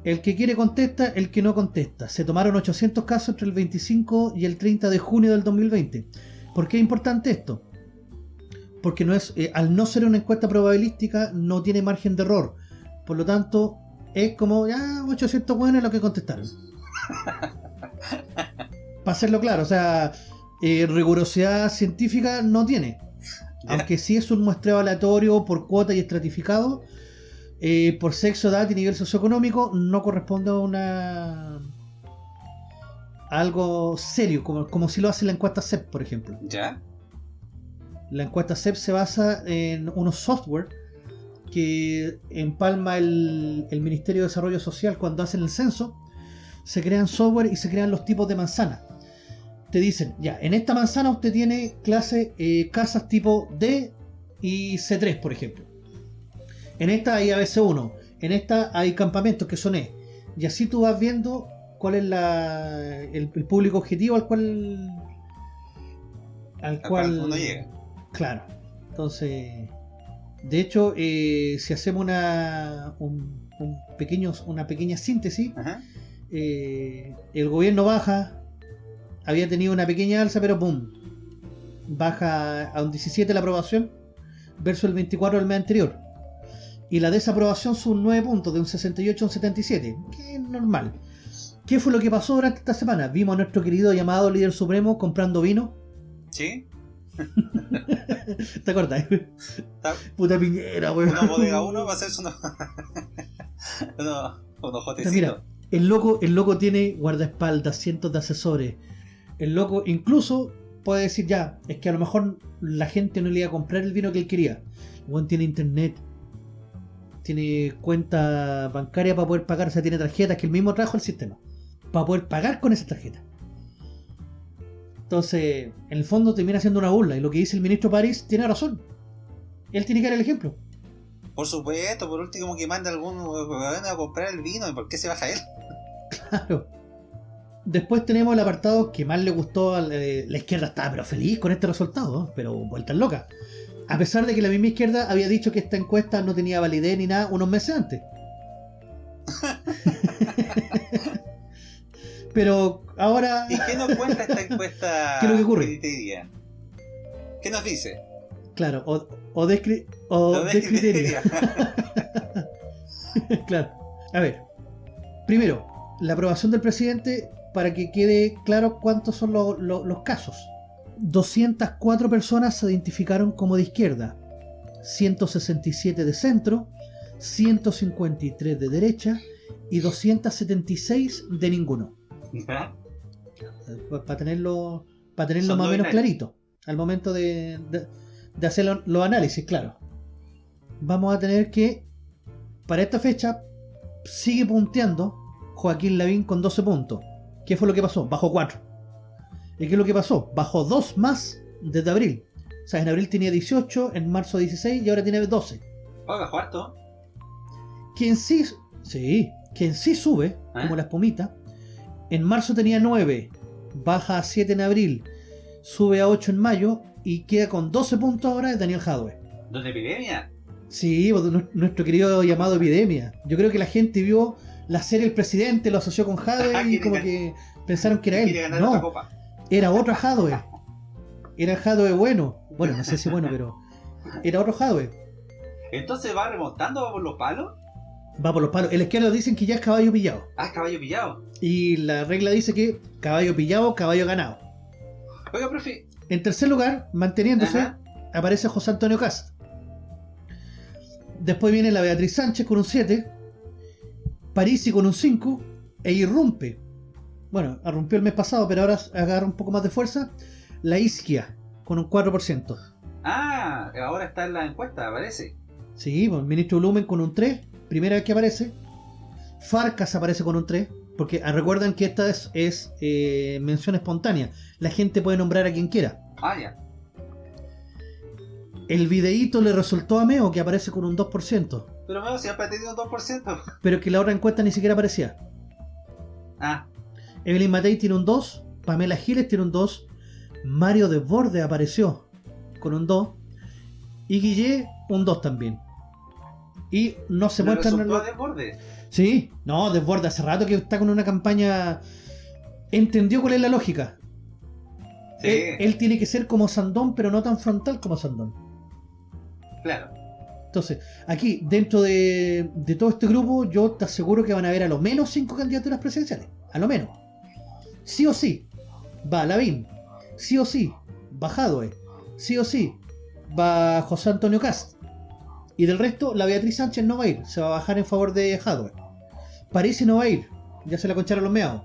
El que quiere contesta, el que no contesta. Se tomaron 800 casos entre el 25 y el 30 de junio del 2020. ¿Por qué es importante esto? Porque no es, eh, al no ser una encuesta probabilística no tiene margen de error. Por lo tanto, es como ya 800 buenos lo que contestaron. Para hacerlo claro, o sea, eh, rigurosidad científica no tiene. Aunque sí es un muestreo aleatorio por cuota y estratificado, eh, por sexo, edad y nivel socioeconómico, no corresponde a una algo serio, como, como si lo hace la encuesta CEP, por ejemplo. ¿Ya? La encuesta CEP se basa en unos software que empalma el, el Ministerio de Desarrollo Social cuando hacen el censo. Se crean software y se crean los tipos de manzana te dicen, ya, en esta manzana usted tiene clase, eh, casas tipo D y C3, por ejemplo. En esta hay ABC1, en esta hay campamentos que son E. Y así tú vas viendo cuál es la, el, público objetivo al cual... Al cual... llega. Claro. Entonces... De hecho, eh, si hacemos una, un, pequeño, una pequeña síntesis, eh, el gobierno baja, había tenido una pequeña alza, pero ¡pum! Baja a un 17 la aprobación versus el 24 del mes anterior. Y la desaprobación son 9 puntos, de un 68 a un 77, que es normal. ¿Qué fue lo que pasó durante esta semana? Vimos a nuestro querido llamado líder supremo comprando vino. ¿Sí? ¿Te acordás? Puta piñera, weón. Una bodega uno va a unos, unos jotecitos. Mira, el loco, el loco tiene guardaespaldas, cientos de asesores. El loco incluso puede decir ya, es que a lo mejor la gente no le iba a comprar el vino que él quería. El weón tiene internet, tiene cuenta bancaria para poder pagar, o sea, tiene tarjetas que él mismo trajo al sistema. Para poder pagar con esa tarjeta. Entonces, en el fondo termina siendo una burla. Y lo que dice el ministro París tiene razón. Él tiene que dar el ejemplo. Por supuesto, por último que mande algún a comprar el vino. ¿Y por qué se baja él? Claro. Después tenemos el apartado que más le gustó a la, la izquierda. Estaba pero feliz con este resultado, pero vueltas locas. A pesar de que la misma izquierda había dicho que esta encuesta no tenía validez ni nada unos meses antes. pero ahora, ¿Y qué nos cuenta esta encuesta? ¿Qué es lo que ocurre? ¿Qué nos dice? claro, o, o, descri- o descriteria. Criteria. claro. A ver. Primero, la aprobación del presidente para que quede claro cuántos son lo- lo- los casos. 204 personas se identificaron como de izquierda, 167 de centro, 153 de derecha y 276 de ninguno. Para tenerlo, para tenerlo Son más o no menos binarios. clarito al momento de, de- de hacer lo- los análisis, claro. Vamos a tener que, para esta fecha, sigue punteando Joaquín Lavín con 12 puntos. ¿Qué fue lo que pasó? Bajó 4. ¿Y qué es lo que pasó? Bajó 2 más desde abril. O sea, en abril tenía 18, en marzo 16 y ahora tiene 12. Oiga, cuarto. Quien sí, sí, quien sí sube, ¿Eh? como la espumita, en marzo tenía 9, baja a 7 en abril, sube a 8 en mayo y queda con 12 puntos ahora es Daniel Jadwe. ¿Dónde epidemia? Sí, pues, nu- nuestro querido llamado Epidemia. Yo creo que la gente vio la serie El Presidente, lo asoció con Jadwe y Quiere como que pensaron que era él. otra No, era otro Jadwe. Era Jadwe bueno. Bueno, no sé si bueno, pero era otro Jadwe. Entonces va remontando, va por los palos. Va por los palos. El izquierdo dicen que ya es caballo pillado. Ah, es caballo pillado. Y la regla dice que caballo pillado, caballo ganado. Oiga, profe. En tercer lugar, manteniéndose, Ajá. aparece José Antonio Cast. Después viene la Beatriz Sánchez con un 7, Parisi con un 5 e irrumpe. Bueno, irrumpió el mes pasado, pero ahora agarra un poco más de fuerza. La Isquia con un 4%. Ah, ahora está en la encuesta, aparece. Sí, pues, el ministro Lumen con un 3, primera vez que aparece. Farcas aparece con un 3, porque ah, recuerdan que esta es, es, eh, mención espontánea. La gente puede nombrar a quien quiera. Ah, ya. El videíto le resultó a Meo, que aparece con un 2%, Pero veo siempre ha tenido un 2%. pero que la otra encuesta ni siquiera aparecía. Ah, Evelyn Matei tiene un 2, Pamela Giles tiene un 2, Mario Desborde apareció con un 2, y Guille un 2 también. Y no se le muestran... resultó desborde. Sí, no, Desborde hace rato que está con una campaña... Entendió cuál es la lógica. Sí, Él, él tiene que ser como Sandón, pero no tan frontal como Sandón. claro. Entonces, aquí, dentro de, todo este grupo, yo te aseguro que van a haber a lo menos cinco candidaturas presidenciales. A lo menos. Sí o sí, va Lavín. Sí o sí, va Jadwe. Sí o sí, va José Antonio Cast. Y del resto, la Beatriz Sánchez no va a ir. Se va a bajar en favor de Jadwe. París no va a ir. Ya se la concharon los meados.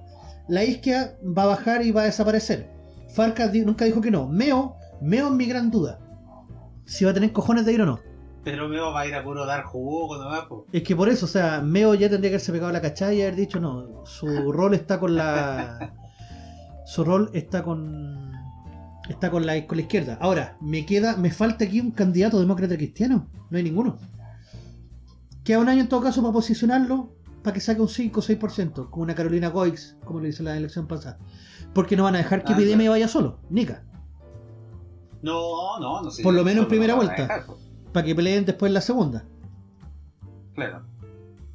La Isquia va a bajar y va a desaparecer. Farcas di- nunca dijo que no. Meo, Meo es mi gran duda. Si va a tener cojones de ir o no. Pero me va a ir a puro dar jugo po. Es que por eso, o sea, Meo ya tendría que haberse pegado la cachada y haber dicho no, su rol está con la. Su rol está con. Está con la, con la izquierda. Ahora, me queda. Me falta aquí un candidato demócrata cristiano. No hay ninguno. Queda un año en todo caso para posicionarlo. Para que saque un 5 o 6%. Como una Carolina Goix, como le hice la elección pasada. Porque no van a dejar que Ah, Epidemia claro. vaya solo. Nica. No, no, no sé. Por lo menos en primera vuelta. dejar. Para que peleen después en la segunda. Claro.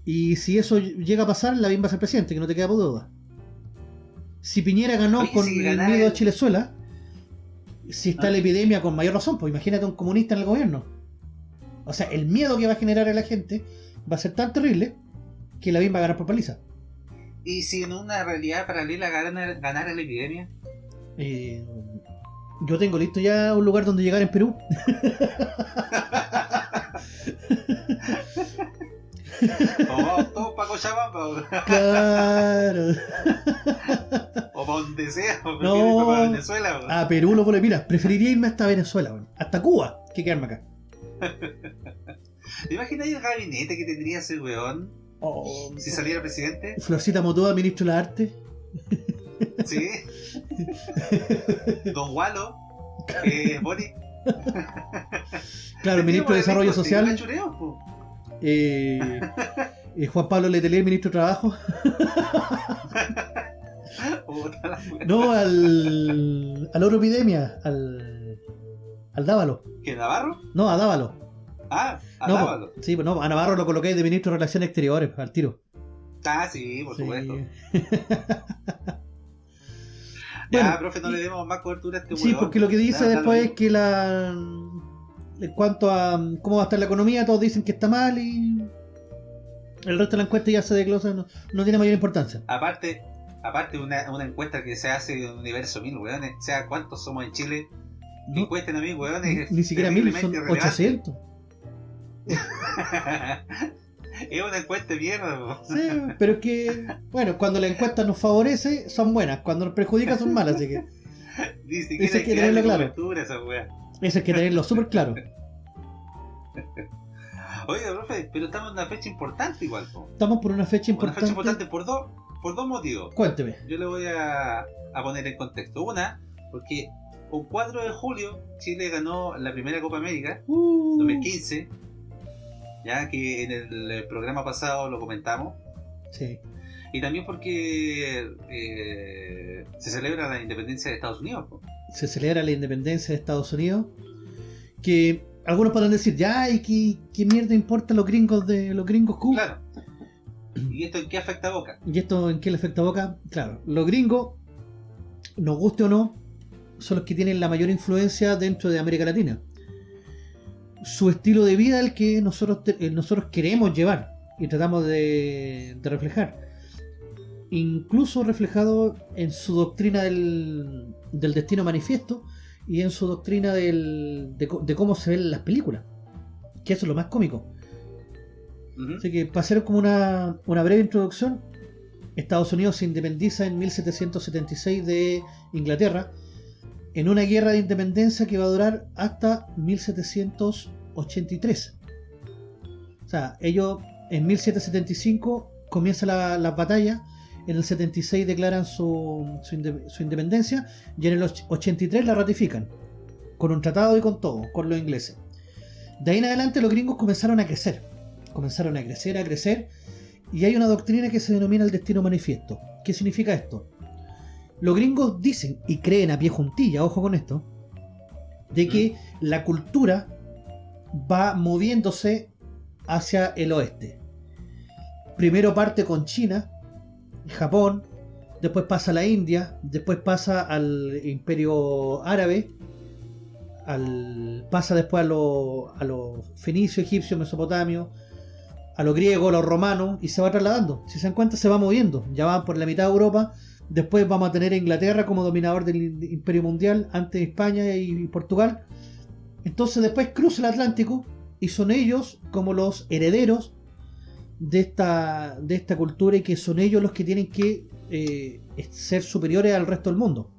Y si eso llega a pasar, Lavín va a ser presidente, que no te queda por duda. Si Piñera ganó Oye, con si el miedo a el- Chilezuela, si está Ah. la epidemia con mayor razón, pues imagínate un comunista en el gobierno. O sea, el miedo que va a generar a la gente va a ser tan terrible que la BIM va a ganar por paliza. ¿Y si en una realidad paralela ganara, ganara la epidemia? Eh, yo tengo listo ya un lugar donde llegar en Perú. O vamos todos para Cochabamba, Claro. o para donde sea, o No. para Venezuela. o. A Perú lo pone. Mira, preferiría irme hasta Venezuela, weón. hasta Cuba, que quedarme acá. ¿Te imaginas el gabinete que tendría ese weón Oh, si saliera presidente? Florcita Motoa, ministro de las Artes. ¿Sí? Don Walo, eh, Boric. Claro, ministro de Desarrollo Social. Chureo, eh, eh, Juan Pablo Letelier, ministro de Trabajo. No, al. al oro epidemia, al. al Dávalo. ¿Que Navarro? No, a Dávalo. Ah, a No, Dávalo. po- sí, pues no, a Navarro lo coloqué de ministro de Relaciones Exteriores, al tiro. Ah, sí, por Sí. supuesto. Bueno, ya, profe, no le demos más cobertura a este Sí, porque lo que dice después es que la. En cuanto a cómo va a estar la economía, todos dicen que está mal y. El resto de la encuesta ya se desglosa, no, no tiene mayor importancia. Aparte, aparte una, una encuesta que se hace en Universo 1000, weones, sea, ¿cuántos somos en Chile? No, encuesten a ni, weones. ni siquiera mil, son terriblemente 800. es una encuesta de mierda, po. Sí, pero es que, bueno, cuando la encuesta nos favorece, son buenas, cuando nos perjudica, son malas, así que Ni Eso siquiera hay hay que tenerlo claro. esa eso hay que tenerlo súper claro. Oiga, profe, pero estamos en una fecha importante igual, po. Estamos por una fecha Una importante. fecha importante por dos, por dos motivos. Cuénteme. Yo le voy a, a poner en contexto. Una, porque un 4 de julio Chile ganó la primera Copa América, Uh, 2015, ya que en el eh, programa pasado lo comentamos. sí. Y también porque eh, se celebra la independencia de Estados Unidos. se celebra la independencia de Estados Unidos, que algunos podrán decir, ya, ¿y qué, qué mierda importa los gringos de los gringos Q? Claro. ¿Y esto en qué afecta a Boca? ¿Y esto en qué le afecta a Boca? Claro, los gringos, nos guste o no, son los que tienen la mayor influencia dentro de América Latina. Su estilo de vida el que nosotros, eh, nosotros queremos llevar y tratamos de, de reflejar. Incluso reflejado en su doctrina del, del destino manifiesto y en su doctrina del, de, cómo se ven las películas. Que eso es lo más cómico. Así que para hacer como una, una breve introducción, Estados Unidos se independiza en 1776 de Inglaterra en una guerra de independencia que va a durar hasta 1783. O sea, ellos en 1775 comienza la, la batalla, en el 76 declaran su, su, inde- su independencia y en el och- 83 la ratifican, con un tratado y con todo, con los ingleses. De ahí en adelante los gringos comenzaron a crecer comenzaron a crecer, a crecer, y hay una doctrina que se denomina el destino manifiesto. ¿Qué significa esto? Los gringos dicen y creen a pie juntilla, ojo con esto, de que la cultura va moviéndose hacia el oeste. Primero parte con China, Japón, después pasa a la India, después pasa al imperio árabe, al, pasa después a los a los fenicios, egipcios, mesopotamios, a los griegos, a los romanos, y se va trasladando. Si se dan cuenta, se va moviendo. Ya van por la mitad de Europa. Después vamos a tener a Inglaterra como dominador del imperio mundial, antes España y Portugal. Entonces después cruza el Atlántico y son ellos como los herederos de esta, de esta cultura y que son ellos los que tienen que eh, ser superiores al resto del mundo.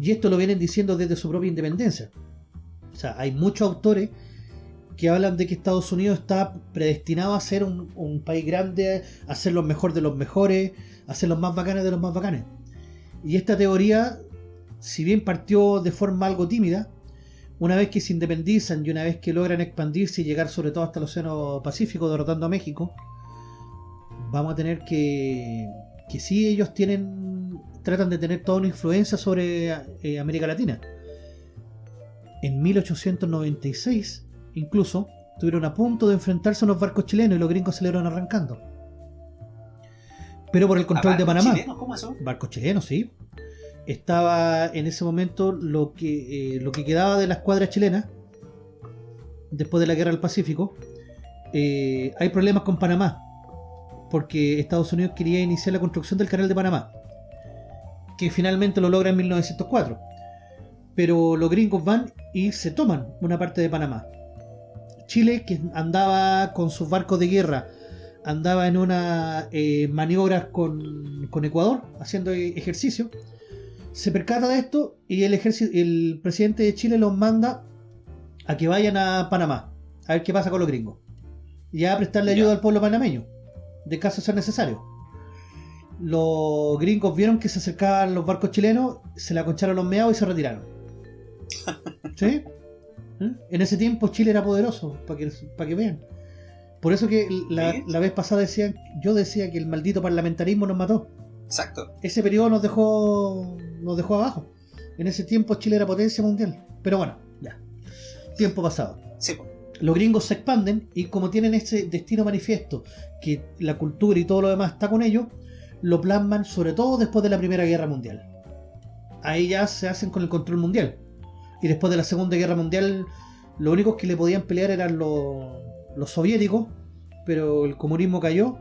Y esto lo vienen diciendo desde su propia independencia. O sea, hay muchos autores que hablan de que Estados Unidos está predestinado a ser un, país grande, a ser los mejores de los mejores, a ser los más bacanes de los más bacanes. Y esta teoría, si bien partió de forma algo tímida, una vez que se independizan y una vez que logran expandirse y llegar sobre todo hasta el Océano Pacífico, derrotando a México, vamos a tener que, que sí ellos tienen, tratan de tener toda una influencia sobre eh, América Latina. En 1896, incluso, estuvieron a punto de enfrentarse a unos barcos chilenos y los gringos se le iban arrancando. Pero por el control de Panamá. chilenos, ¿Cómo eso? Barcos chilenos, sí. Estaba en ese momento lo que, eh, lo que quedaba de la escuadra chilena. después de la guerra del Pacífico, eh, hay problemas con Panamá, porque Estados Unidos quería iniciar la construcción del canal de Panamá, que finalmente lo logra en 1904. Pero los gringos van y se toman una parte de Panamá. Chile, que andaba con sus barcos de guerra, andaba en una eh, maniobra con, con Ecuador, haciendo ejercicio, se percata de esto y el, el presidente de Chile los manda a que vayan a Panamá, a ver qué pasa con los gringos. Y a prestarle ayuda al pueblo panameño, de caso sea necesario. Los gringos vieron que se acercaban los barcos chilenos, se la concharon los meados y se retiraron. ¿Sí? ¿Eh? En ese tiempo Chile era poderoso, para que, para que vean. Por eso que la, la, vez pasada decían, yo decía que el maldito parlamentarismo nos mató. Exacto. Ese periodo nos dejó nos dejó abajo. En ese tiempo Chile era potencia mundial. Pero bueno, ya. Tiempo pasado. Sí. Los gringos se expanden y como tienen ese destino manifiesto, que la cultura y todo lo demás está con ellos, lo plasman sobre todo después de la Primera Guerra Mundial. Ahí ya se hacen con el control mundial. Y después de la Segunda Guerra Mundial, lo únicos que le podían pelear eran los, los soviéticos, pero el comunismo cayó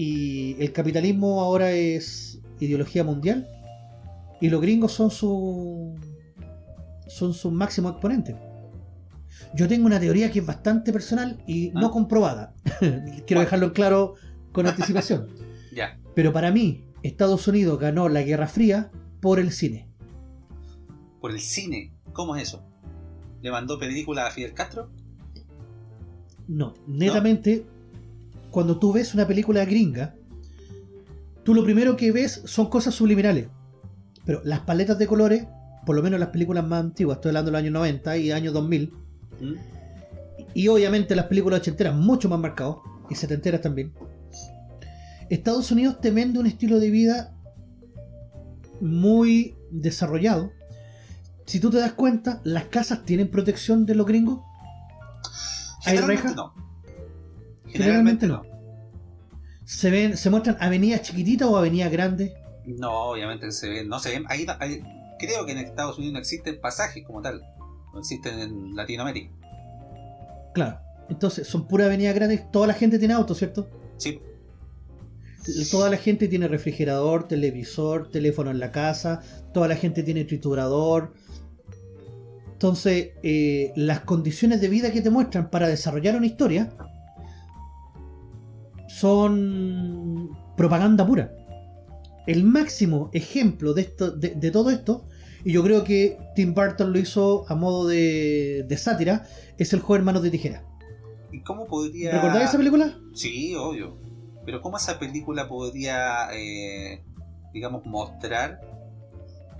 y el capitalismo ahora es ideología mundial y los gringos son su son sus máximos exponentes. Yo tengo una teoría que es bastante personal y no ah. comprobada. Quiero dejarlo en claro con anticipación. ya. Pero para mí, Estados Unidos ganó la Guerra Fría por el cine. ¿Por el cine? ¿Cómo es eso? ¿Le mandó película a Fidel Castro? No, netamente, cuando tú ves una película gringa, tú lo primero que ves son cosas subliminales. Pero las paletas de colores, por lo menos las películas más antiguas, estoy hablando de los años 90 y años 2000, ¿Mm? y obviamente las películas ochenteras mucho más marcadas, y setenteras también, Estados Unidos te vende un estilo de vida muy desarrollado. Si tú te das cuenta, las casas tienen protección de los gringos. ¿Hay rejas? No. Generalmente, no. Se ven, se muestran avenidas chiquititas o avenidas grandes. No, obviamente se ven, no se ven. Ahí, creo que en Estados Unidos no existen pasajes como tal. No existen en Latinoamérica. Claro. Entonces, son puras avenidas grandes. Toda la gente tiene auto, ¿cierto? Sí. Toda la gente tiene refrigerador, televisor, teléfono en la casa. Toda la gente tiene triturador. Entonces, eh, las condiciones de vida que te muestran para desarrollar una historia son propaganda pura el máximo ejemplo de, esto, de, todo esto, y yo creo que Tim Burton lo hizo a modo de, sátira, es el joven manos de tijera. ¿Y cómo podría... ¿Recordáis esa película? Sí, obvio. Pero ¿cómo esa película podría, eh, digamos, mostrar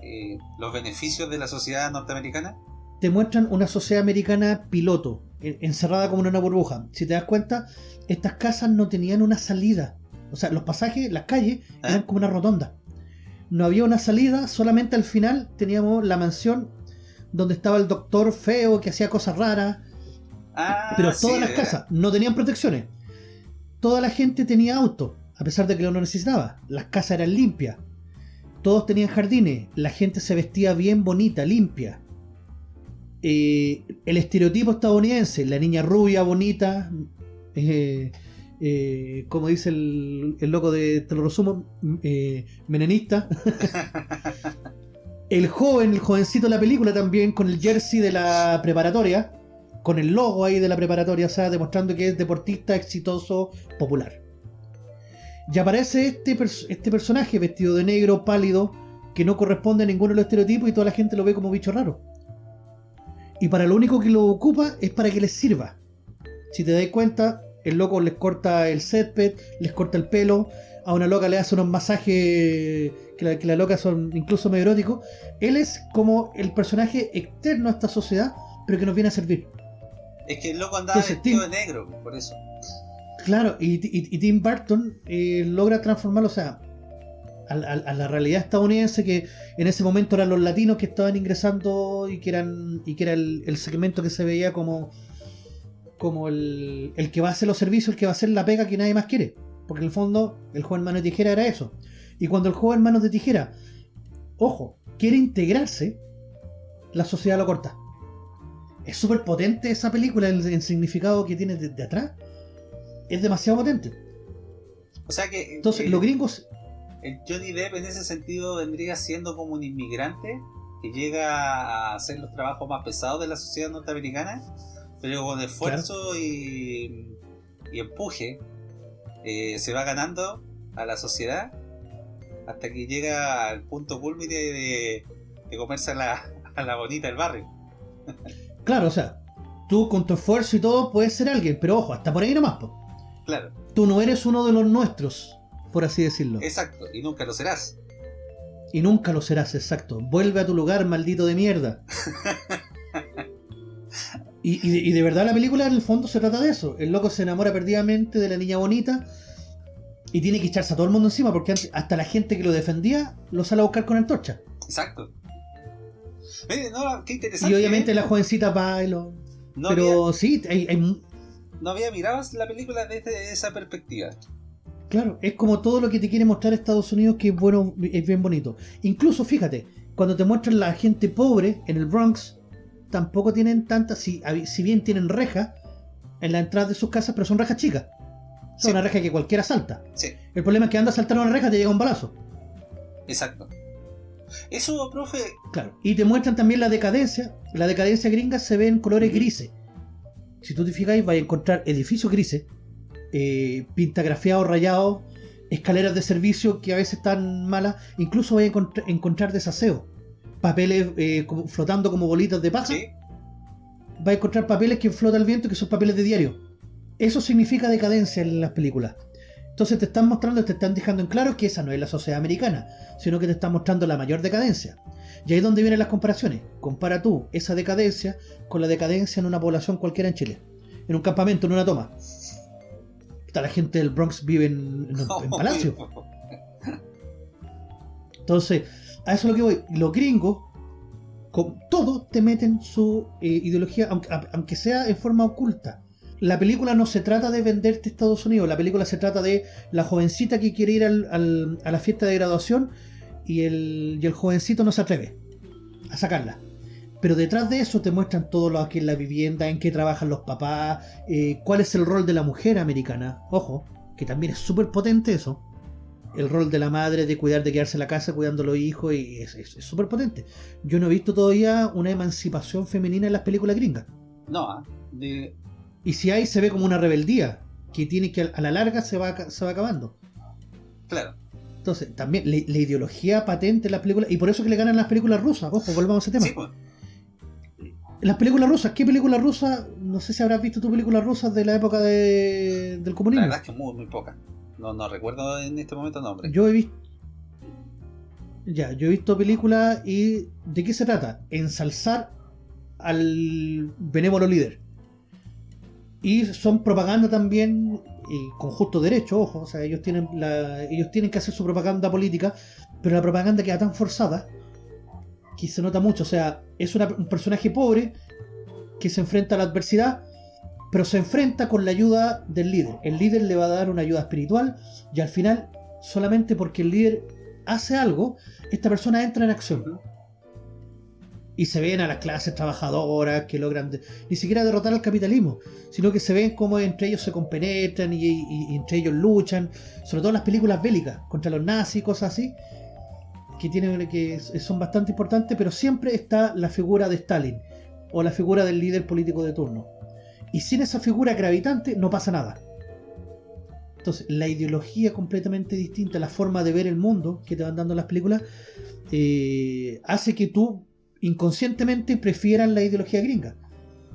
eh, los beneficios de la sociedad norteamericana? Te muestran una sociedad americana piloto, encerrada como en una burbuja. Si te das cuenta, estas casas no tenían una salida. O sea, los pasajes, las calles, ah. eran como una rotonda. No había una salida, solamente al final teníamos la mansión donde estaba el doctor feo que hacía cosas raras. Ah, pero todas las casas no tenían protecciones. Toda la gente tenía auto, a pesar de que lo no necesitaba. Las casas eran limpias. Todos tenían jardines. La gente se vestía bien bonita, limpia. Eh, el estereotipo estadounidense, la niña rubia, bonita, eh, eh, como dice el, loco de, te lo resumo, eh, menenista. el joven, el jovencito de la película también, con el jersey de la preparatoria, con el logo ahí de la preparatoria, o sea, demostrando que es deportista exitoso, popular. Y aparece este, este personaje vestido de negro, pálido, que no corresponde a ninguno de los estereotipos y toda la gente lo ve como bicho raro. Y para lo único que lo ocupa es para que les sirva. Si te das cuenta, el loco les corta el césped, les corta el pelo, a una loca le hace unos masajes que la, que la loca son incluso medio eróticos. Él es como el personaje externo a esta sociedad, pero que nos viene a servir. Es que el loco andaba vestido de negro, por eso. Claro, y, Tim Burton eh, logra transformarlo, o sea, a, la realidad estadounidense que en ese momento eran los latinos que estaban ingresando y que eran y que era el segmento que se veía como como el, que va a hacer los servicios, el que va a hacer la pega que nadie más quiere. Porque en el fondo, el joven mano de tijera era eso. Y cuando el joven manos de tijera, ojo, quiere integrarse, la sociedad lo corta. Es súper potente esa película, el, el significado que tiene de, de atrás. Es demasiado potente. O sea que. Entonces, el, los gringos. El Johnny Depp en ese sentido vendría siendo como un inmigrante que llega a hacer los trabajos más pesados de la sociedad norteamericana, pero con esfuerzo y, y empuje eh, se va ganando a la sociedad hasta que llega al punto culmine de, de comerse a la, a la bonita del barrio. Claro, o sea, tú con tu esfuerzo y todo puedes ser alguien, pero ojo, hasta por ahí nomás. po. Claro, Tú no eres uno de los nuestros, por así decirlo. exacto, y nunca lo serás. Y nunca lo serás, exacto. Vuelve a tu lugar, maldito de mierda. Y, y de, y de verdad la película en el fondo se trata de eso. El loco se enamora perdidamente de la niña bonita y tiene que echarse a todo el mundo encima porque hasta la gente que lo defendía lo sale a buscar con antorcha. Exacto. Mire, no, qué interesante. Y obviamente ¿eh? la jovencita lo... no, Pero había, sí, hay, no había mirado la película desde esa perspectiva. Claro, es como todo lo que te quiere mostrar Estados Unidos que es bueno, es bien bonito. Incluso, fíjate, cuando te muestran la gente pobre en el Bronx, tampoco tienen tantas, si, si bien tienen rejas en la entrada de sus casas, pero son rejas chicas. Son Sí. una reja que cualquiera salta. Sí, El problema es que anda a saltar una reja y te llega un balazo. exacto. Eso, profe, Claro. Y te muestran también la decadencia. La decadencia gringa se ve en colores grises. Si tú te fijáis, vais a encontrar edificios grises, eh, pintagrafiados, rayados, escaleras de servicio que a veces están malas. Incluso vais a encont- encontrar desaseo. Papeles eh, como- flotando como bolitas de paja. sí, a encontrar papeles que flota el viento que son papeles de diario. Eso significa decadencia en las películas. Entonces te están mostrando, te están dejando en claro que esa no es la sociedad americana, sino que te están mostrando la mayor decadencia. Y ahí es donde vienen las comparaciones. Compara tú esa decadencia con la decadencia en una población cualquiera en Chile. En un campamento, en una toma. La gente del Bronx vive en, palacio. Entonces, a eso es lo que voy. Los gringos, con todo, te meten su eh, ideología, aunque, aunque sea en forma oculta. La película no se trata de venderte Estados Unidos, la película se trata de la jovencita que quiere ir al- al- a la fiesta de graduación y el, y el jovencito no se atreve a sacarla. Pero detrás de eso te muestran todo lo que es la vivienda, en qué trabajan los papás, eh, cuál es el rol de la mujer americana. Ojo, que también es súper potente eso. El rol de la madre de cuidar, de quedarse en la casa cuidando a los hijos, y es es- es súper potente. Yo no he visto todavía una emancipación femenina en las películas gringas. No, ah, de- Y si hay, se ve como una rebeldía, que tiene que a la larga se va, se va acabando. claro. Entonces, también la, la ideología patente en las películas, y por eso que le ganan las películas rusas, ojo, volvamos a ese tema. Sí, pues. Las películas rusas, ¿qué películas rusas? No sé si habrás visto tú películas rusas de la época de- del La comunismo. verdad es que muy, muy poca. No, no recuerdo en este momento nombre. Yo he visto. Ya, yo he visto películas y. ¿De qué se trata? Ensalzar al benévolo líder. Y son propaganda también, y con justo derecho, ojo, o sea, ellos tienen, la, ellos tienen que hacer su propaganda política, pero la propaganda queda tan forzada que se nota mucho. O sea, es una- un personaje pobre que se enfrenta a la adversidad, pero se enfrenta con la ayuda del líder. El líder le va a dar una ayuda espiritual y al final, solamente porque el líder hace algo, esta persona entra en acción. Y se ven a las clases trabajadoras que logran ni siquiera derrotar al capitalismo, sino que se ven como entre ellos se compenetran y, y- entre ellos luchan, sobre todo en las películas bélicas, contra los nazis cosas así, que, tienen, que son bastante importantes, pero siempre está la figura de Stalin o la figura del líder político de turno. Y sin esa figura gravitante no pasa nada. Entonces, la ideología completamente distinta, la forma de ver el mundo que te van dando las películas, eh, hace que tú inconscientemente prefieras la ideología gringa.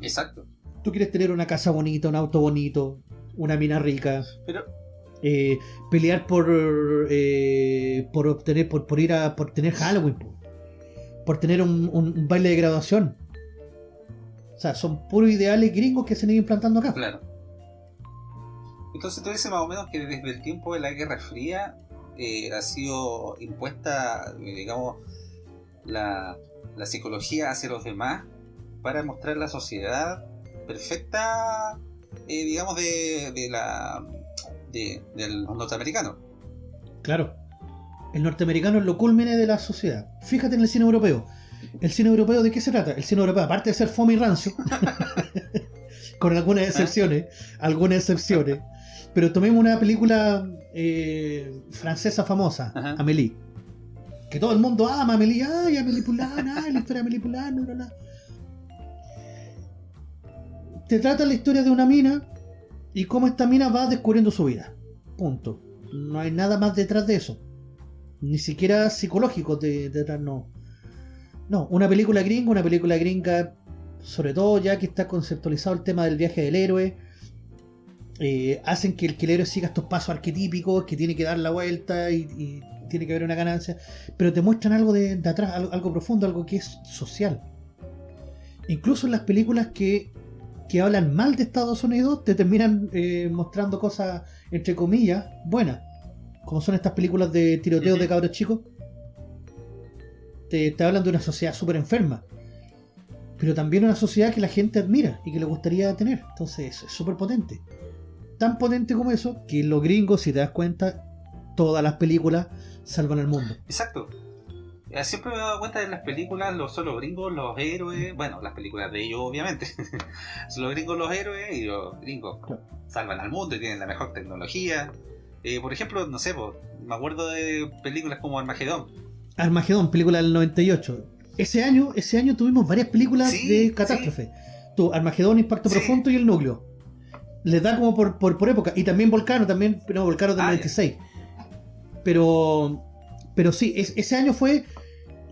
Exacto. Tú quieres tener una casa bonita, un auto bonito, una mina rica, Pero, eh, pelear por eh, por obtener por, por ir a por tener Halloween po. por tener un, baile de graduación o sea son puros ideales gringos que se han ido implantando acá claro. Entonces tú dices más o menos que desde el tiempo de la Guerra Fría eh, ha sido impuesta, eh, digamos, la, la psicología hacia los demás para mostrar la sociedad perfecta, digamos, de, de la de, de los norteamericanos. claro el norteamericano es lo culmine de la sociedad fíjate en el cine europeo ¿El cine europeo de qué se trata? El cine europeo, aparte de ser fome y rancio, con algunas excepciones, algunas excepciones, pero tomemos una película eh, francesa famosa, Ajá. Amélie. Que todo el mundo ama Amélie, ay, Amélie Poulain, ay, la historia de Amélie Poulain, bla, bla, bla. Te trata la historia de una mina y cómo esta mina va descubriendo su vida. Punto. No hay nada más detrás de eso. Ni siquiera psicológico de- detrás, no. No, una película gringa, una película gringa, sobre todo ya que está conceptualizado el tema del viaje del héroe. eh, hacen que el, que el héroe siga estos pasos arquetípicos, que tiene que dar la vuelta y, tiene que haber una ganancia. Pero te muestran algo de, de atrás, algo, algo profundo, algo que es social. Incluso en las películas que, que hablan mal de Estados Unidos, te terminan eh, mostrando cosas, entre comillas, buenas. Como son estas películas de tiroteos de cabros chicos. Te, te hablan de una sociedad súper enferma. Pero también una sociedad que la gente admira y que le gustaría tener. Entonces es súper potente. Tan potente como eso que los gringos, si te das cuenta, todas las películas salvan al mundo. Exacto. Siempre me he dado cuenta de las películas, los, son los gringos, los héroes, bueno, las películas de ellos obviamente, los gringos los héroes y los gringos salvan al mundo y tienen la mejor tecnología. Eh, por ejemplo, no sé, po, me acuerdo de películas como Armagedón. Armagedón, película del 98. Ese año, ese año tuvimos varias películas Sí, de catástrofe. Tú, Armagedón, Impacto Sí. Profundo y El Núcleo. Les da como por, por, por época. Y también Volcano, también, no, Volcano del Ah, ya. 96. Pero, pero sí, es- ese año fue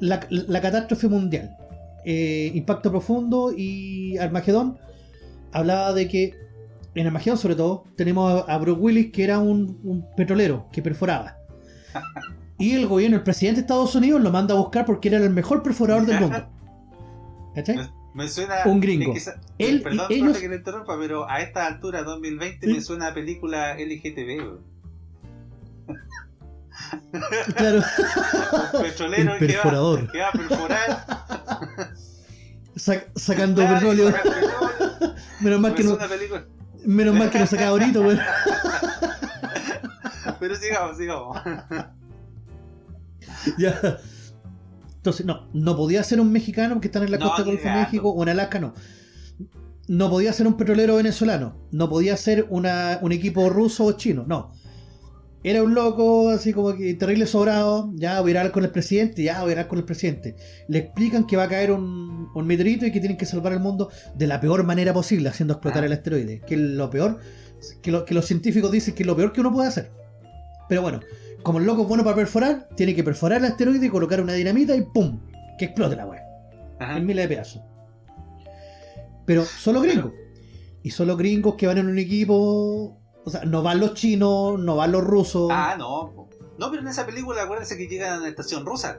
la, la catástrofe mundial. Eh, Impacto Profundo y Armagedón hablaba de que en Armagedón sobre todo tenemos a, a Bruce Willis que era un, un petrolero que perforaba. Y el gobierno, el presidente de Estados Unidos lo manda a buscar porque era el mejor perforador del mundo. ¿Cachai? Me suena. Un gringo. es que Él perdón, ellos- profe, que le interrumpa, pero a esta altura, 2020, Sí. me suena a película LGTB. Claro, Un petrolero El que va, perforador. que va a perforar. sac- sacando claro, petróleo. Menos mal que no, a película. menos mal que no sacaba ahorita, weón. Pero sigamos, sigamos. Ya. Entonces, no, no podía ser un mexicano que están en la No, costa del Golfo de. México o en Alaska, no. No podía ser un petrolero venezolano. No podía ser una, un equipo ruso o chino, no. Era un loco, así como que terrible sobrado. Ya voy a hablar con el presidente, ya voy a hablar con el presidente. Le explican que va a caer un, un meteorito y que tienen que salvar el mundo de la peor manera posible, haciendo explotar Ah. el asteroide. Que es lo peor, que, lo- que los científicos dicen que es lo peor que uno puede hacer. Pero bueno, como el loco es bueno para perforar, tiene que perforar el asteroide y colocar una dinamita y ¡pum! Que explote la weá. En miles de pedazos. Pero solo gringos. Y solo gringos que van en un equipo. O sea, no van los chinos, no van los rusos. Ah, no. No, pero en esa película acuérdense que llegan a la estación rusa.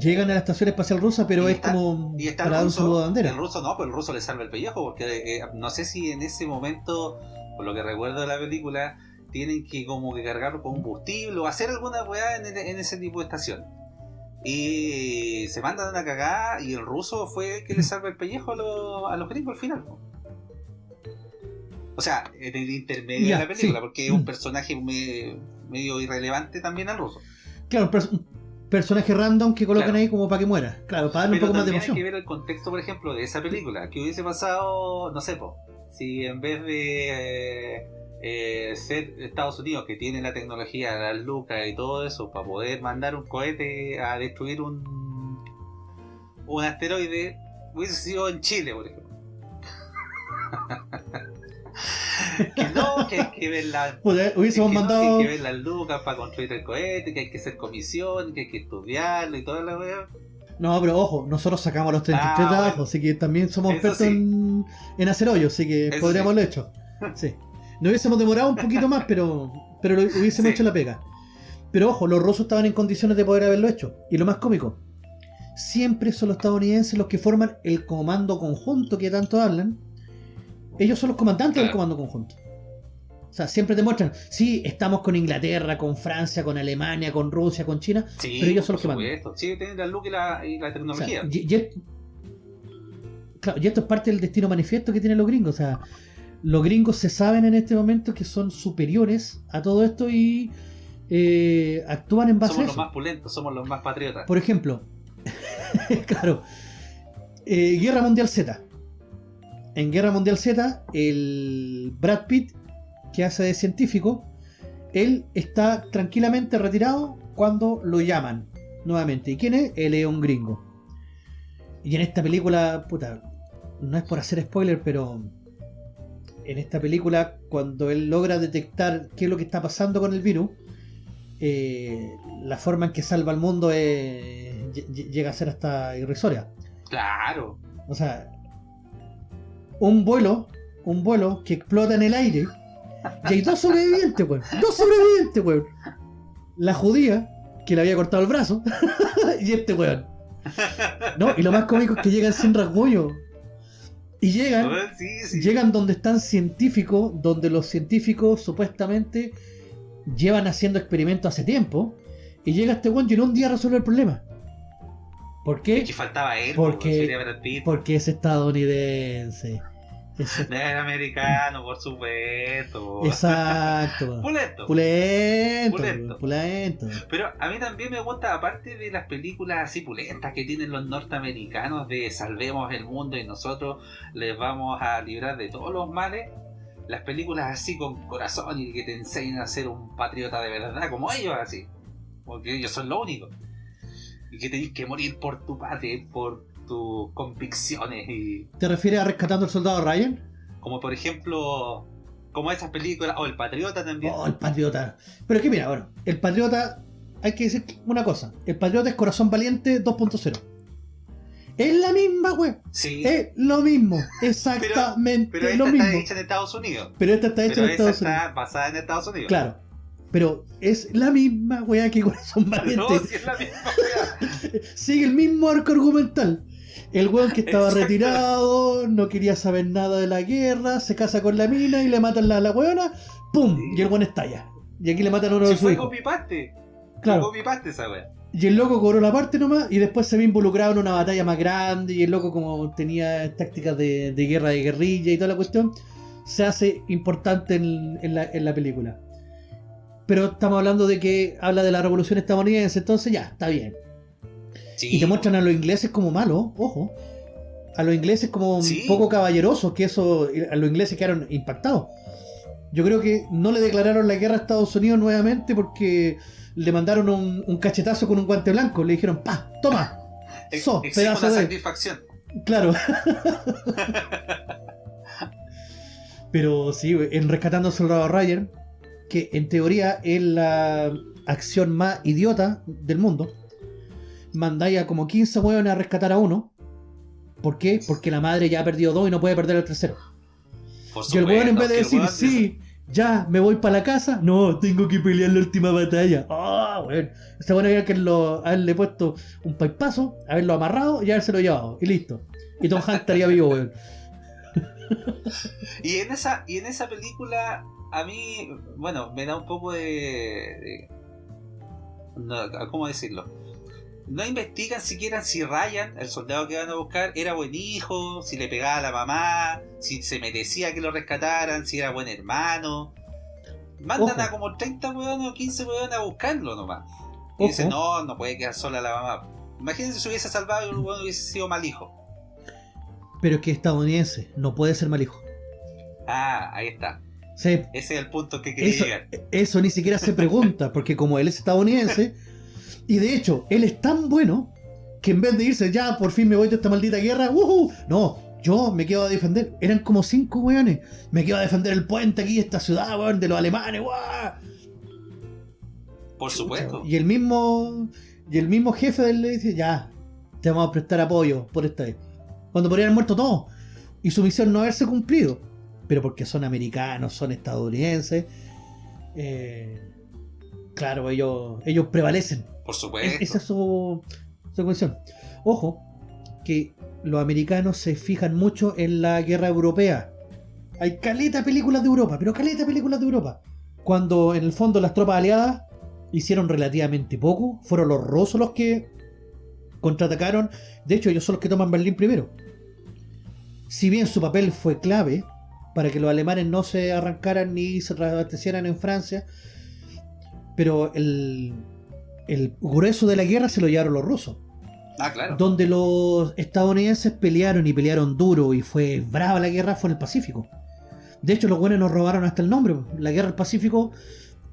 Llegan a la estación espacial rusa, pero Y es está- como Y está para el ruso. bandera. El ruso no, pero el ruso le salva el pellejo porque eh, no sé si en ese momento, por lo que recuerdo de la película, tienen que como que cargarlo con combustible o hacer alguna weá en, en ese tipo de estación. Y se mandan una cagada y el ruso fue el que le salva el pellejo a, los- a los gringos al final. O sea, en el intermedio de la película, sí. porque es un personaje me- medio irrelevante también al ruso. Claro, personaje random que colocan Claro. ahí como para que muera. Claro, para darle un poco más de también hay emoción. que ver el contexto, por ejemplo, de esa película. Que hubiese pasado, no sé, po, si en vez de eh, eh, ser Estados Unidos, que tiene la tecnología, las lucas y todo eso, para poder mandar un cohete a destruir un, un asteroide, hubiese sido en Chile, por ejemplo. que no, que hay que ver la Puta, hubiésemos es que no, mandado. que hay que ver las lucas para construir el cohete, que hay que hacer comisión, que hay que estudiarlo y toda la wea. No, pero ojo, nosotros sacamos los 33 Ah, trabajos, bueno. así que también somos Eso expertos sí. en, en hacer hoyos, así que Eso podríamos sí. haberlo hecho. Sí. Nos hubiésemos demorado un poquito más, pero, pero lo hubiésemos Sí. hecho la pega. Pero ojo, los rusos estaban en condiciones de poder haberlo hecho. Y lo más cómico, siempre son los estadounidenses los que forman el comando conjunto que tanto hablan. Ellos son los comandantes del comando conjunto. O sea, siempre te muestran, sí, estamos con Inglaterra, con Francia, con Alemania, con Rusia, con China, Sí, pero ellos son los que mandan. Sí, tienen la luz y la, y la O sea, tecnología. y, claro, y esto es parte del destino manifiesto que tienen los gringos. O sea, los gringos se saben en este momento que son superiores a todo esto y eh, actúan en base somos a los eso. más pulentos, somos los más patriotas. Por ejemplo, claro. Eh, Guerra Mundial Z. En Guerra Mundial Z, el Brad Pitt, que hace de científico, él está tranquilamente retirado cuando lo llaman nuevamente. ¿Y quién es? Él es un gringo. Y en esta película, puta, no es por hacer spoiler, pero en esta película, cuando él logra detectar qué es lo que está pasando con el virus, eh, la forma en que salva al mundo llega a ser hasta irrisoria. Claro. O sea, un vuelo, un vuelo que explota en el aire, y hay dos sobrevivientes, weón. Dos sobrevivientes, weón. La judía, que le había cortado el brazo, y este weón. No, y lo más cómico es que llegan sin rasguño. Y llegan, llegan donde están científicos, donde los científicos supuestamente llevan haciendo experimentos hace tiempo. Y llega este weón y en un día resuelve el problema. ¿Por qué? Que faltaba él, porque, porque es estadounidense. Es americano, por supuesto. Exacto. Pulento. Pulento. Pulento. Pero a mí también me gusta, aparte de las películas así pulentas que tienen los norteamericanos de salvemos el mundo y nosotros les vamos a librar de todos los males, las películas así con corazón y que te enseñan a ser un patriota de verdad, como ellos así. Porque ellos son lo único. Y que tenés que morir por tu patria, por tus convicciones y... ¿Te refieres a Rescatando al Soldado Ryan? Como por ejemplo, como esas películas, o El Patriota también. Oh, El Patriota. Pero es que mira, bueno, El Patriota, hay que decir una cosa, El Patriota es Corazón Valiente 2.0. Es la misma, güey. Sí. Es lo mismo. Exactamente pero, pero esta lo mismo. está hecha en Estados Unidos. Pero esta está hecha Pero en Estados esta Unidos. está basada en Estados Unidos. Claro. Pero es la misma weá que Corazón Valiente. No, si es la misma weá. Sigue el mismo arco argumental. El weón que estaba Exacto. retirado, no quería saber nada de la guerra, se casa con la mina y le matan la, la weona, ¡pum! Y el weón estalla. Y aquí le matan a uno Si de sus fue hijos. copy-paste. Claro. Fue copy-paste esa weá. Y el loco cobró la parte nomás y después se ve involucrado en una batalla más grande y el loco como tenía tácticas de, de guerra de guerrilla y toda la cuestión, se hace importante en, en la, en la película. Pero estamos hablando de que habla de la revolución estadounidense, entonces ya, está bien. Sí, Y te muestran a los ingleses como malos, ojo. A los ingleses como Sí. poco caballerosos, que eso, a los ingleses quedaron impactados. Yo creo que no le declararon la guerra a Estados Unidos nuevamente porque le mandaron un, un cachetazo con un guante blanco. Le dijeron, pa, toma. So, pedazo de- satisfacción. Claro. Pero sí, en Rescatando al Soldado Ryan, que en teoría es la acción más idiota del mundo, mandáis a como 15 hueones a rescatar a uno. ¿Por qué? Porque la madre ya ha perdido dos y no puede perder el tercero. Y el weón en vez de decir, sí, ya, me voy para la casa, no, tengo que pelear la última batalla. Ah, weón. Esta buena idea que lo, haberle puesto un paipazo, haberlo amarrado y habérselo llevado. Y listo. Y Tom Hanks estaría vivo, weón. Y en esa, y en esa película, a mí, bueno, me da un poco de. de- no, ¿Cómo decirlo? No investigan siquiera si Ryan, el soldado que van a buscar, era buen hijo, si le pegaba a la mamá, si se merecía que lo rescataran, si era buen hermano. Mandan Ojo. a como 30 weones o 15 weones a buscarlo nomás. Y Ojo. dicen, no, no puede quedar sola la mamá. Imagínense si hubiese salvado y el weón hubiese sido mal hijo. Pero es que es estadounidense, no puede ser mal hijo. Ah, ahí está. Sí, Ese es el punto que quería eso, llegar. eso ni siquiera se pregunta, porque como él es estadounidense, y de hecho, él es tan bueno que en vez de irse ya, por fin me voy de esta maldita guerra, ¡wujú! no, yo me quedo a defender. Eran como cinco weones. Me quedo a defender el puente aquí, esta ciudad, weón, de los alemanes, ¡guau! Por supuesto. Y el mismo y el mismo jefe de él le dice, ya, te vamos a prestar apoyo por esta vez. Cuando podrían haber muerto todos. Y su misión no haberse cumplido. Pero porque son americanos, son estadounidenses. eh, claro, ellos, ellos prevalecen. Por Es- supuesto. esa es su, su cuestión. Ojo, que los americanos se fijan mucho en la guerra europea. Hay caleta de películas de Europa, pero caleta de películas de Europa. Cuando en el fondo las tropas aliadas hicieron relativamente poco, fueron los rusos los que contraatacaron. De hecho, ellos son los que toman Berlín primero. Si bien su papel fue clave para que los alemanes no se arrancaran ni se reabastecieran en Francia, pero el, el grueso de la guerra se lo llevaron los rusos. Ah, claro. donde los estadounidenses pelearon y pelearon duro y fue brava la guerra, fue en el Pacífico. De hecho, los buenos nos robaron hasta el nombre. La guerra del Pacífico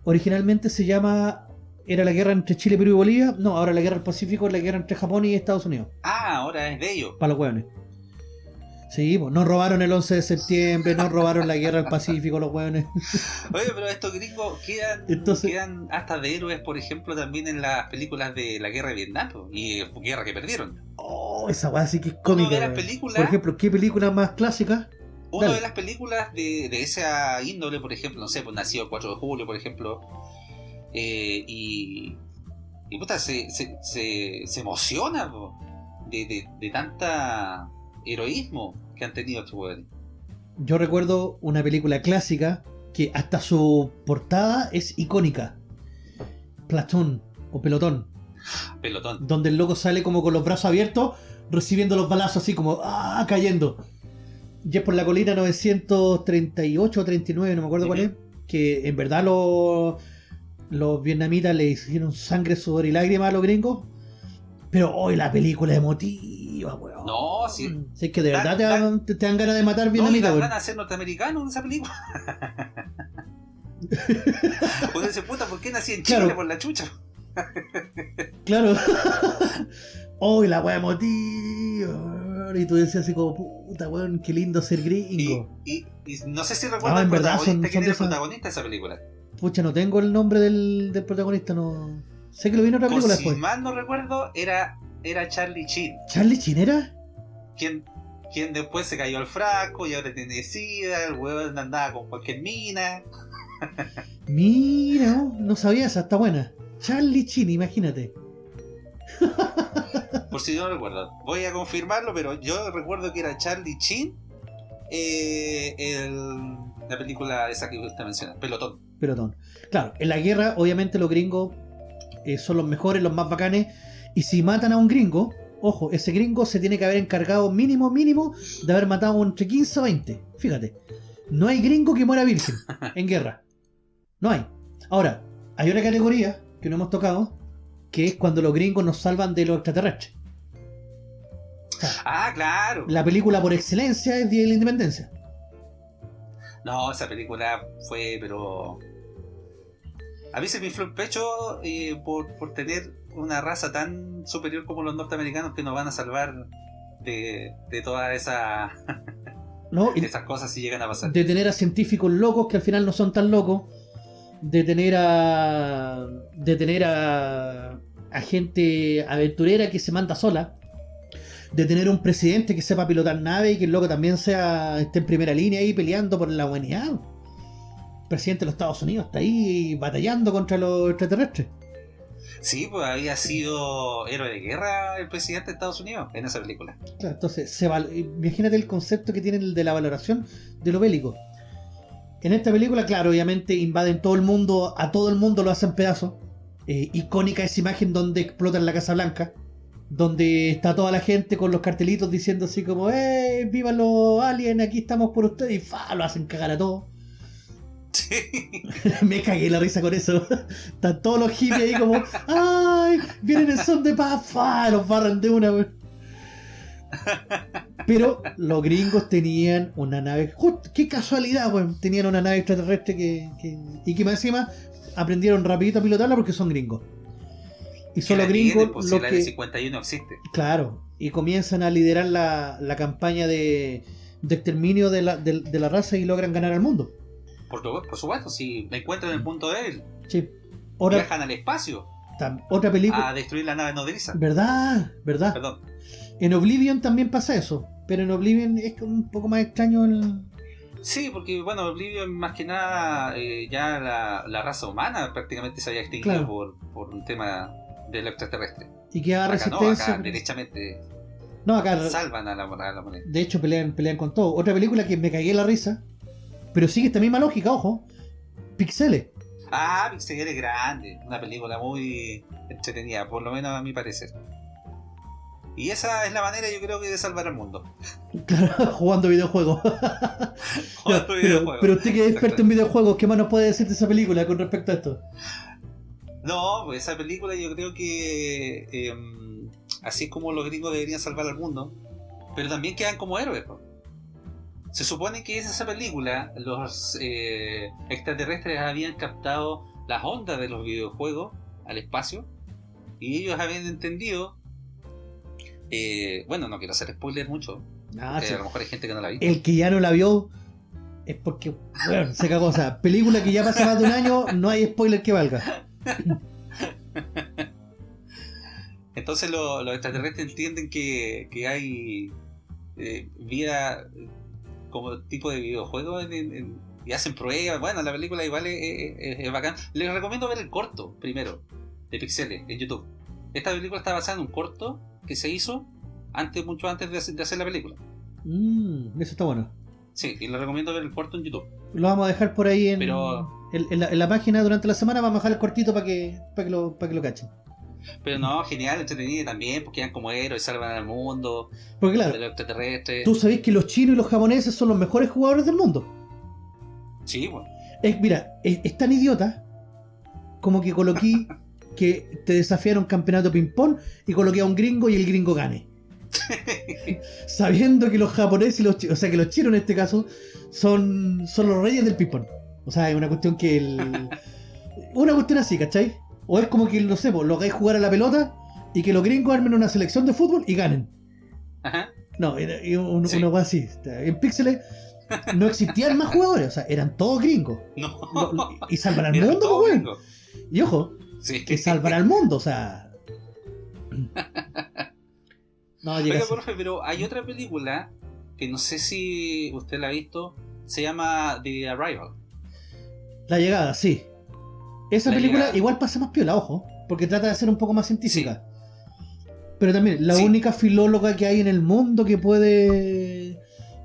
originalmente se llama. ¿Era la guerra entre Chile, Perú y Bolivia? No, ahora la guerra del Pacífico es la guerra entre Japón y Estados Unidos. Ah, ahora es de ellos. Para los hueones. Sí, pues nos robaron el 11 de septiembre, nos robaron la guerra del Pacífico, los hueones. Oye, pero estos gringos quedan, Entonces- quedan hasta de héroes, por ejemplo, también en las películas de la guerra de Vietnam y eh, guerra que perdieron. Oh, esa weá sí que es cómica. ve las weón. películas, Por ejemplo, ¿qué película más clásica? dale. de las películas de, de esa índole, por ejemplo, no sé, pues nacido el 4 de julio, por ejemplo, eh, y, y puta, se, se, se, se emociona po, de, de, de tanta heroísmo que han tenido estos hueones. Yo recuerdo una película clásica que hasta su portada es icónica. Platoon o Pelotón, Pelotón. donde el loco sale como con los brazos abiertos, recibiendo los balazos así como ¡ah! cayendo. Y es por la colina 938 o 39, no me acuerdo cuál es, que en verdad los, los vietnamitas le hicieron sangre, sudor y lágrimas a los gringos. Pero hoy la película emotiva, weón. No, sí. Si es que de verdad te dan, te, te dan ganas de matar No, y vietnamitas, dan ganas de ser norteamericanos en esa película. Uno dice, puta, ¿por qué nací en Chile Claro. por la chucha? Claro. oh, y la wea emotiva. Y tú decías así como, puta weón, qué lindo ser gringo. y, y no sé si recuerdas Ah, el en verdad, son- protagonista, son quién de era el protagonista de esa película. Pucha, no tengo el nombre del, del protagonista, no. Sé que lo vi en otra película si después. mal no recuerdo, era, era Charlie Chin, ¿Charlie Chinera? quien, quien después se cayó al frasco y ahora tiene sida, el huevón andaba con cualquier mina. Mira, oh, no sabía esa, está buena. Charlie Chin, imagínate. Por si no recuerdo. Voy a confirmarlo, pero yo recuerdo que era Charlie Chin eh, el- la película esa que usted menciona, Pelotón. Pelotón. Claro, en la guerra, obviamente, los gringos eh, son los mejores, los más bacanes. Y si matan a un gringo, ojo, ese gringo se tiene que haber encargado mínimo, mínimo, de haber matado entre 15 o 20. Fíjate. No hay gringo que muera virgen en guerra. No hay. Ahora, hay una categoría que no hemos tocado, que es cuando los gringos nos salvan de los extraterrestres. Ah, claro. La película por excelencia es Día de la Independencia. No, esa película fue, pero. A mí se me infló el pecho eh, por, por tener una raza tan superior como los norteamericanos que nos van a salvar de, de todas esa- ¿no? Y- esas cosas si llegan a pasar. de tener a científicos locos que al final no son tan locos, de tener a de tener a, a gente aventurera que se manda sola, de tener un presidente que sepa pilotar nave y que el loco también sea esté en primera línea ahí peleando por la humanidad. El presidente de los Estados Unidos está ahí batallando contra los extraterrestres. Sí, pues había sido héroe de guerra el presidente de Estados Unidos en esa película. Claro, entonces, se imagínate el concepto que tiene el de la valoración de lo bélico. En esta película, claro, obviamente invaden todo el mundo, a todo el mundo lo hacen pedazos. Eh, icónica esa imagen donde explotan la Casa Blanca, donde está toda la gente con los cartelitos diciendo así como, ¡eh! ¡Viva los aliens! Aquí estamos por ustedes y ¡fa! Lo hacen cagar a todos. Sí. Me cagué la risa con eso. Están todos los hippies ahí como, ¡ay! Vienen en son de paz. Los barran de una, weón. Pero los gringos tenían una nave. ¡Just! ¡Qué casualidad, weón! Tenían una nave extraterrestre que, que- y que más encima aprendieron rapidito a pilotarla porque son gringos. Y son los la gringos pues, si los la que. L-51 existe. Claro, y comienzan a liderar la, la campaña de, de exterminio de la, de- de la raza y logran ganar al mundo. Por, tu- por supuesto, si la encuentran en el punto débil, Sí. Otra, viajan al espacio tam- otra película. a destruir la nave nodriza. ¿Verdad? ¿Verdad? Perdón. En Oblivion también pasa eso. Pero en Oblivion es un poco más extraño el. Sí, porque bueno, Oblivion más que nada eh, ya la, la raza humana prácticamente se había extinguido Claro. por, por un tema del extraterrestre. Y que Acá no, resistencia. acá derechamente No, acá. salvan a la, a la moneda. De hecho, pelean, pelean con todo. Otra película que me cagué la risa. Pero sigue esta misma lógica, ojo. Pixeles. Ah, Pixel es grande, una película muy entretenida, por lo menos a mi parecer. Y esa es la manera, yo creo que de salvar al mundo. Claro, jugando videojuegos. Jugando pero, videojuegos. pero usted que es experto en videojuegos, ¿qué más nos puede decir de esa película con respecto a esto? No, pues esa película yo creo que em, así es como los gringos deberían salvar al mundo, pero también quedan como héroes. Se supone que en esa película los eh, extraterrestres habían captado las ondas de los videojuegos al espacio y ellos habían entendido. Eh, bueno, no quiero hacer spoiler mucho. Ah, a lo mejor hay gente que no la visto. El que ya no la vio es porque, bueno, se cagó. O sea, película que ya pasa más de un año, no hay spoiler que valga. Entonces lo- los extraterrestres entienden que, que hay eh, vida como tipo de videojuego en- y hacen pruebas. Bueno, la película igual es, es- es bacán. Les recomiendo ver el corto primero de Pixeles en YouTube. Esta película está basada en un corto que se hizo antes, mucho antes de hacer, de hacer la película. Mm, eso está bueno. Sí, y les recomiendo ver el corto en YouTube. Lo vamos a dejar por ahí en, Pero- en, en la, en la página durante la semana. Vamos a dejar el cortito para que, para que, lo, para que lo cachen. Pero no, genial, entretenido también, porque quedan como héroes, salvan al mundo, Porque de claro, los extraterrestres. tú sabés que los chinos y los japoneses son los mejores jugadores del mundo. Sí, bueno. Es, mira, es, es tan idiota como que coloqué que te desafiaron campeonato ping-pong y coloqué a un gringo y el gringo gane. Sabiendo que los japoneses y los chinos, o sea que los chinos en este caso, son, son los reyes del ping-pong. O sea, es una cuestión que el. Una cuestión así, ¿cachai? O es como que, no sé, pues, lo hagáis jugar a la pelota y que los gringos armen una selección de fútbol y ganen. Ajá. No, era, era un- Sí. cosa así. En Pixeles no existían más jugadores, o sea, eran todos gringos. No. Lo- y salvan al mundo, pues. Y ojo, Sí. que salvan al mundo, o sea. No, llega Oiga, profe, pero hay otra película que no sé si usted la ha visto. Se llama The Arrival. La llegada, sí. Esa La película igual pasa más piola, ojo, porque trata de ser un poco más científica. Pero también, la Sí. única filóloga que hay en el mundo que puede.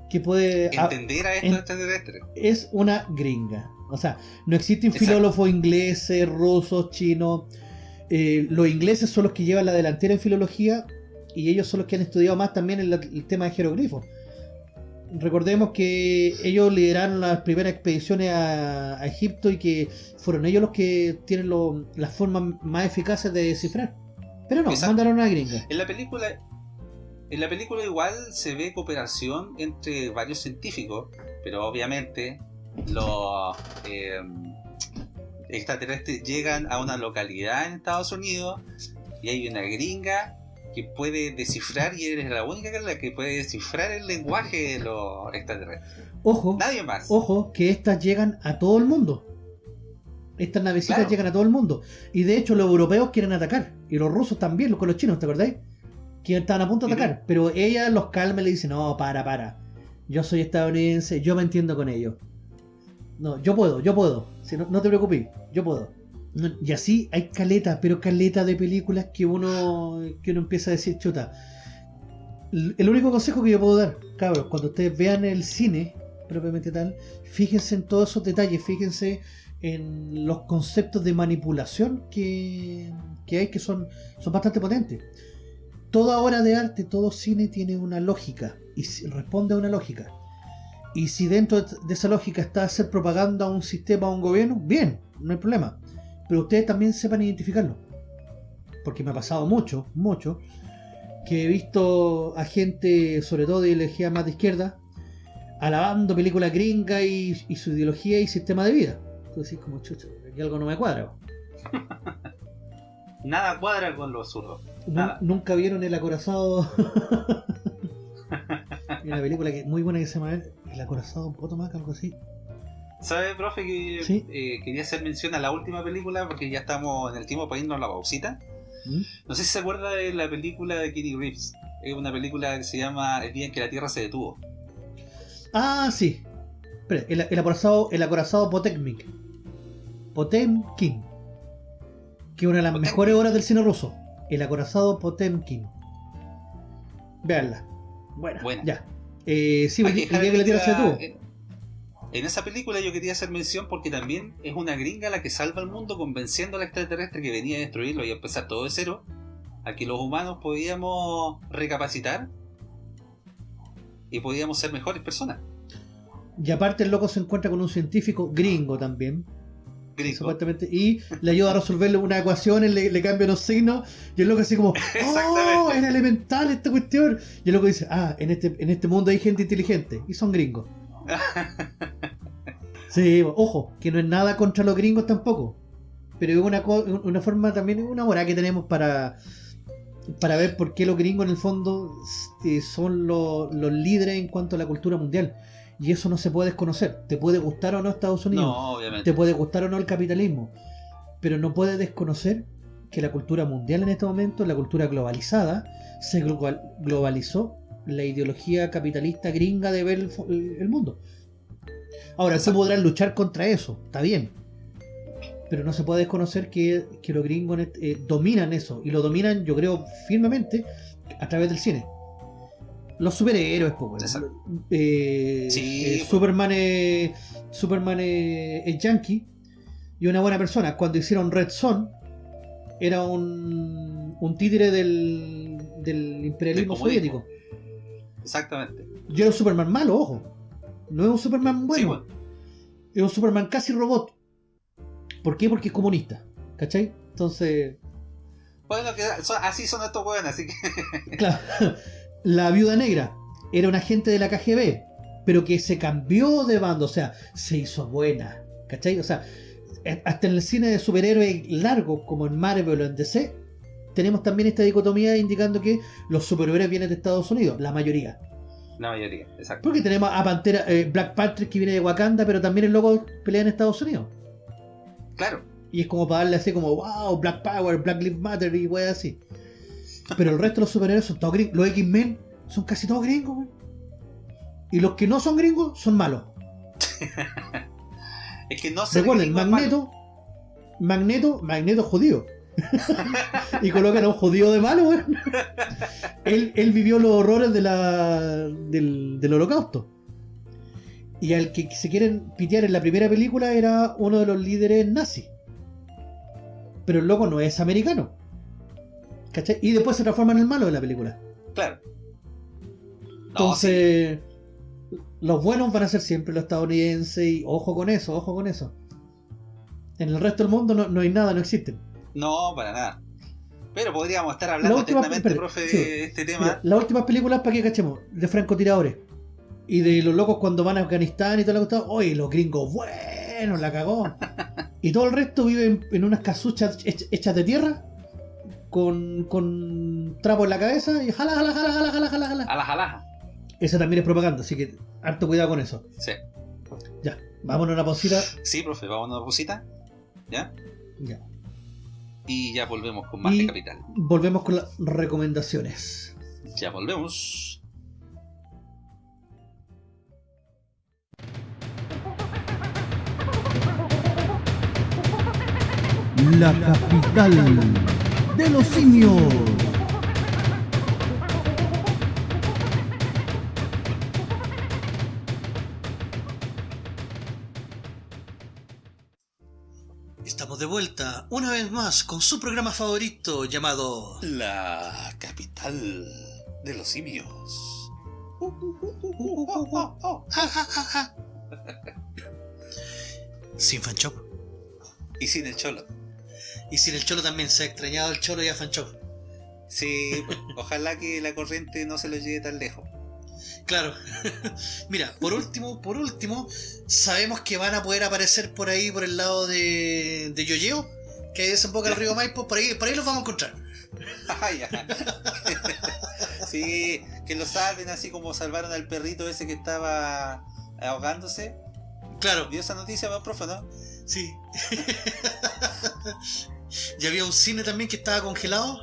que puede. Entender a estos en- extraterrestres. es una gringa. O sea, no existen Exacto. filólogos ingleses, rusos, chinos. Eh, los ingleses son los que llevan la delantera en filología y ellos son los que han estudiado más también el, el tema de jeroglifos. Recordemos que ellos lideraron las primeras expediciones a, a Egipto y que fueron ellos los que tienen lo- las formas más eficaces de descifrar. Pero no, Exacto. mandaron a una gringa. En la película. En la película igual se ve cooperación entre varios científicos, pero obviamente los eh, extraterrestres llegan a una localidad en Estados Unidos y hay una gringa que puede descifrar y eres la única que es la que puede descifrar el lenguaje de los extraterrestres. Ojo, Nadie más. Ojo, que estas llegan a todo el mundo. Estas navecitas Claro. llegan a todo el mundo. Y de hecho los europeos quieren atacar. Y los rusos también, los con los chinos, ¿te acordáis? Que estaban a punto de atacar. Pero ella los calma y le dice, no, para, para. Yo soy estadounidense, yo me entiendo con ellos. No, yo puedo, yo puedo. Si no, no te preocupes, yo puedo. No, y así hay caleta, pero caleta de películas que uno, que uno empieza a decir, chuta. El único consejo que yo puedo dar, cabros, cuando ustedes vean el cine, propiamente tal, fíjense en todos esos detalles, fíjense en los conceptos de manipulación que, que hay que son, son bastante potentes. Toda obra de arte, todo cine tiene una lógica y responde a una lógica. Y si dentro de esa lógica está hacer propaganda a un sistema, a un gobierno, bien, no hay problema. Pero ustedes también sepan identificarlo. Porque me ha pasado mucho, mucho, que he visto a gente, sobre todo de ideología más de izquierda, alabando películas gringas y, y su ideología y sistema de vida. Entonces, como chucha, aquí algo no me cuadra. Nada cuadra con lo absurdo. Nu- Nada. Nunca vieron El Acorazado. Hay una película que, muy buena que se llama El Acorazado Potomac, algo así. ¿Sabe, profe, que Sí. eh, quería hacer mención a la última película porque ya estamos en el tiempo para irnos a la pausita? ¿Mm? No sé si se acuerda de la película de Kitty Reeves. Es una película que se llama El día en que la Tierra se detuvo. Ah, sí. Espera, el, el acorazado, el acorazado Potemkin. Potemkin. Que es una de las Potemkin. mejores obras del cine ruso. El acorazado Potemkin. Veanla. Bueno, Buena. ya. Eh, sí, el, día que la Tierra se la- detuvo. En, en esa película yo quería hacer mención porque también es una gringa la que salva al mundo convenciendo al extraterrestre que venía a destruirlo y a empezar todo de cero. A que los humanos podíamos recapacitar y podíamos ser mejores personas. Y aparte el loco se encuentra con un científico gringo también. Gringo. Supuestamente. Y le ayuda a resolverle una ecuación, le, le cambia los signos. Y el loco así como, ¡Oh! Era elemental esta cuestión. Y el loco dice, ah, en este, en este mundo hay gente inteligente. Y son gringos. sí, ojo, que no es nada contra los gringos tampoco. Pero es una, una forma también, una hora que tenemos para para ver por qué los gringos en el fondo eh, son los, líderes en cuanto a la cultura mundial. Y eso no se puede desconocer. Te puede gustar o no Estados Unidos. No, obviamente. Te puede gustar o no el capitalismo. Pero no puedes desconocer que la cultura mundial en este momento, la cultura globalizada, se globalizó la ideología capitalista gringa de ver el, mundo. Ahora, tú podrás luchar contra eso, está bien pero no se puede desconocer que, los gringos eh, dominan eso, y lo dominan, yo creo, firmemente a través del cine. Los superhéroes, pues, eh, Superman, es, Superman es, yankee y una buena persona. Cuando hicieron Red Son, era un, un títere del, del imperialismo soviético. Exactamente. Y era un Superman malo, ojo. No es un Superman bueno. Es un Superman casi robot. ¿Por qué? Porque es comunista. ¿Cachai? Entonces. Bueno, que así son estos buenos, así que. claro. La viuda negra era un agente de la KGB, pero que se cambió de bando, o sea, se hizo buena. ¿Cachai? O sea, eh, hasta en el cine de superhéroes largo, como en Marvel o en DC, tenemos también esta dicotomía indicando que los superhéroes vienen de Estados Unidos, la mayoría. La mayoría, exacto. Porque tenemos a Pantera, eh, Black Panther que viene de Wakanda, pero también el loco pelea en Estados Unidos. Claro. Y es como para darle así como, wow, Black Power, Black Lives Matter y wey así. Pero el resto de los superhéroes son todos gringos. Los X-Men son casi todos gringos, wey. Y los que no son gringos son malos. es que no se Recuerden, Magneto, Magneto, Magneto judío. y colocan a un judío de malo, él, él vivió los horrores de la, del, del holocausto. Y al que se quieren pitear en la primera película era uno de los líderes nazis. Pero el loco no es americano. ¿Cachai? Y después se transforma en el malo de la película. Claro. Entonces, los buenos van a ser siempre los estadounidenses y ojo con eso, ojo con eso. En el resto del mundo no, hay nada, no existen. No, para nada. Pero podríamos estar hablando atentamente, profe, de este tema. las últimas películas, ¿para qué cachemos? De francotiradores. Y de los locos cuando van a Afganistán y todo lo que oye, los gringos, bueno, la cagó. y todo el resto vive en, unas casuchas hechas de tierra, con, con trapo en la cabeza y jala, jala, jala, jala, jala, jala, jala. Jala, jala. Esa también es propaganda, así que harto cuidado con eso. Sí. Ya, vámonos a una pausita. Sí, profe, vámonos a una pausita. ¿Ya? Ya. Y ya volvemos con más de Capital. Volvemos con las recomendaciones. Ya volvemos. la capital de los simios. De vuelta una vez más con su programa favorito llamado La capital de los simios. Sin Fanchop. Y sin el cholo. Y sin el cholo también, se ha extrañado el cholo y a Fanchop. Sí, ojalá que la corriente no se lo lleve tan lejos. Claro. Mira, por último, por último, sabemos que van a poder aparecer por ahí, por el lado de, de Yoyeo, que desemboca el río Maipo, por ahí, por ahí los vamos a encontrar. Ah, sí, que lo salven así como salvaron al perrito ese que estaba ahogándose. Claro. ¿Vio esa noticia, profe, no? Sí. y había un cine también que estaba congelado.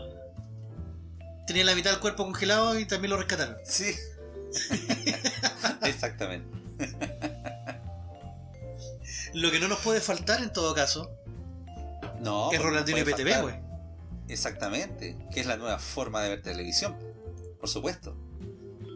Tenía la mitad del cuerpo congelado y también lo rescataron. Sí. Exactamente. Lo que no nos puede faltar en todo caso no, es Rolandino IPTV, güey. Exactamente, que es la nueva forma de ver televisión, por supuesto.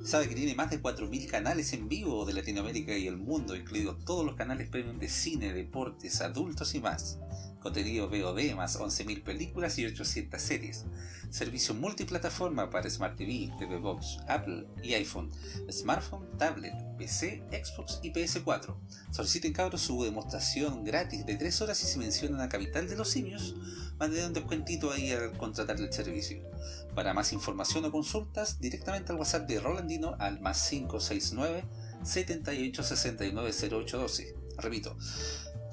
Sabe que tiene más de 4.000 canales en vivo de Latinoamérica y el mundo, incluidos todos los canales premium de cine, deportes, adultos y más. Contenido VOD más 11.000 películas y 800 series, servicio multiplataforma para Smart TV, TV Box, Apple y iPhone, smartphone, tablet, PC, Xbox y PS4. Soliciten cabros su demostración gratis de 3 horas y si mencionan a Capital de los Simios, manden un descuentito ahí al contratar el servicio. Para más información o consultas, directamente al WhatsApp de Rolandino al más 569 7869 0812. Repito,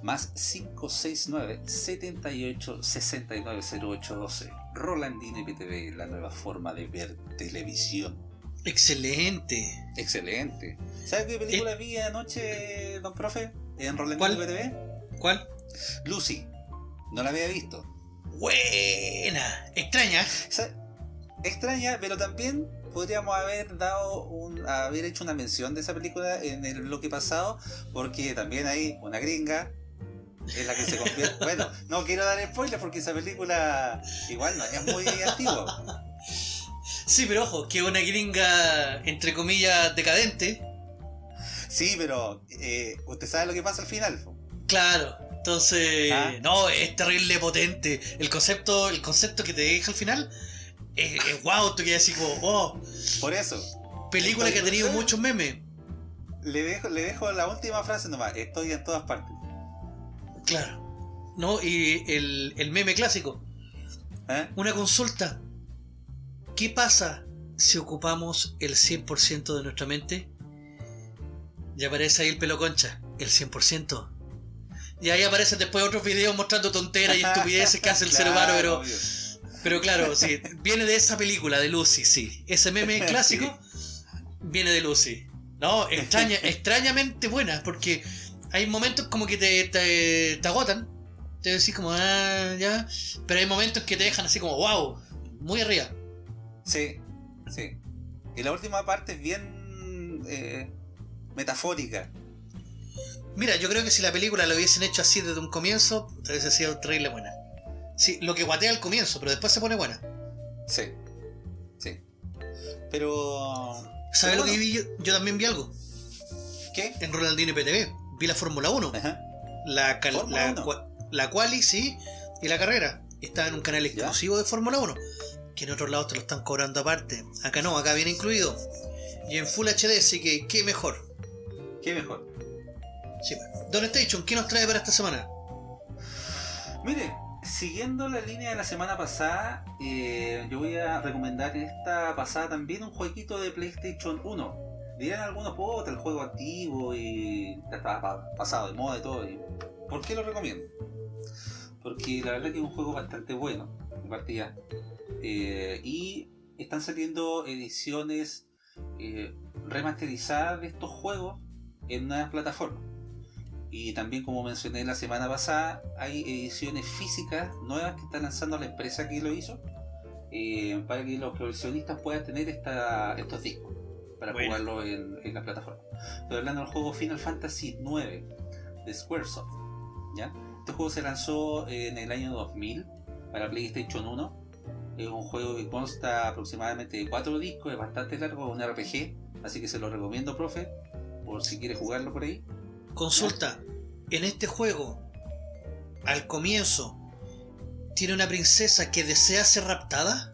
más 569 78 69 0812. Rolandino IPTV, la nueva forma de ver televisión. Excelente. Excelente. ¿Sabes qué película vi anoche, don profe? En Rolandino ¿Cuál? IPTV. ¿Cuál? Lucy. No la había visto. Buena. Extraña. Extraña, pero también podríamos haber dado un, haber hecho una mención de esa película en el bloque pasado, porque también hay una gringa en la que se convierte. bueno, no quiero dar spoilers porque esa película igual no es muy antigua. Sí, pero ojo, que una gringa, entre comillas, decadente. Sí, pero eh, usted sabe lo que pasa al final. Claro. Entonces, Ah. no, es terrible potente. El concepto, el concepto que te deja al final es, es wow, tú quedas así como, oh, Por eso, película que ha tenido muchos memes. le dejo, le dejo la última frase nomás. Estoy en todas partes. Claro. No, y el, el meme clásico. ¿Eh? Una consulta. ¿Qué pasa si ocupamos el 100% de nuestra mente? Y aparece ahí el pelo concha, el 100%. Y ahí aparecen después otros videos mostrando tonteras y estupideces que hace el ser Claro, humano, pero, obvio. pero claro, sí, viene de esa película, de Lucy, sí. Ese meme clásico viene de Lucy. No, extraña, extrañamente buena, porque hay momentos como que te, te, te agotan. Te decís como, ah, ya. Pero hay momentos que te dejan así como, wow, muy arriba. Sí, sí. Y la última parte es bien eh, metafórica. Mira, yo creo que si la película lo hubiesen hecho así desde un comienzo, hubiese sido terrible buena. Sí, lo que guatea al comienzo, pero después se pone buena. Sí, sí. Pero... ¿Sabes pero lo que vi yo? Yo también vi algo. ¿Qué? En Ronaldinho PTV. Vi la Fórmula 1. Ajá. La, cal- la, 1. cua- la quali, sí, y la carrera. Está en un canal exclusivo de Fórmula 1. Que en otros lados te lo están cobrando aparte. Acá no, acá viene incluido. Y en Full HD, así que qué mejor. ¿Qué mejor? Sí, Don Station, ¿qué nos trae para esta semana? Mire, siguiendo la línea de la semana pasada, eh, yo voy a recomendar en esta pasada también un jueguito de PlayStation 1. Dirán algunos, puta, el juego antiguo y ya estaba pa- pasado de moda y todo. ¿Por qué lo recomiendo? Porque la verdad que es un juego bastante bueno, de partida. Eh, y están saliendo ediciones eh, remasterizadas de estos juegos en una plataforma. Y también, como mencioné la semana pasada, hay ediciones físicas nuevas que está lanzando la empresa que lo hizo eh, para que los coleccionistas puedan tener esta, estos discos para Bueno. jugarlo en, en la plataforma. Estoy hablando del juego Final Fantasy IX de Squaresoft. ¿ya? Este juego se lanzó en el año 2000 para PlayStation 1. Es un juego que consta aproximadamente de 4 discos, es bastante largo, es un RPG, así que se lo recomiendo, profe, por si quiere jugarlo por ahí. Consulta. En este juego, al comienzo, ¿tiene una princesa que desea ser raptada?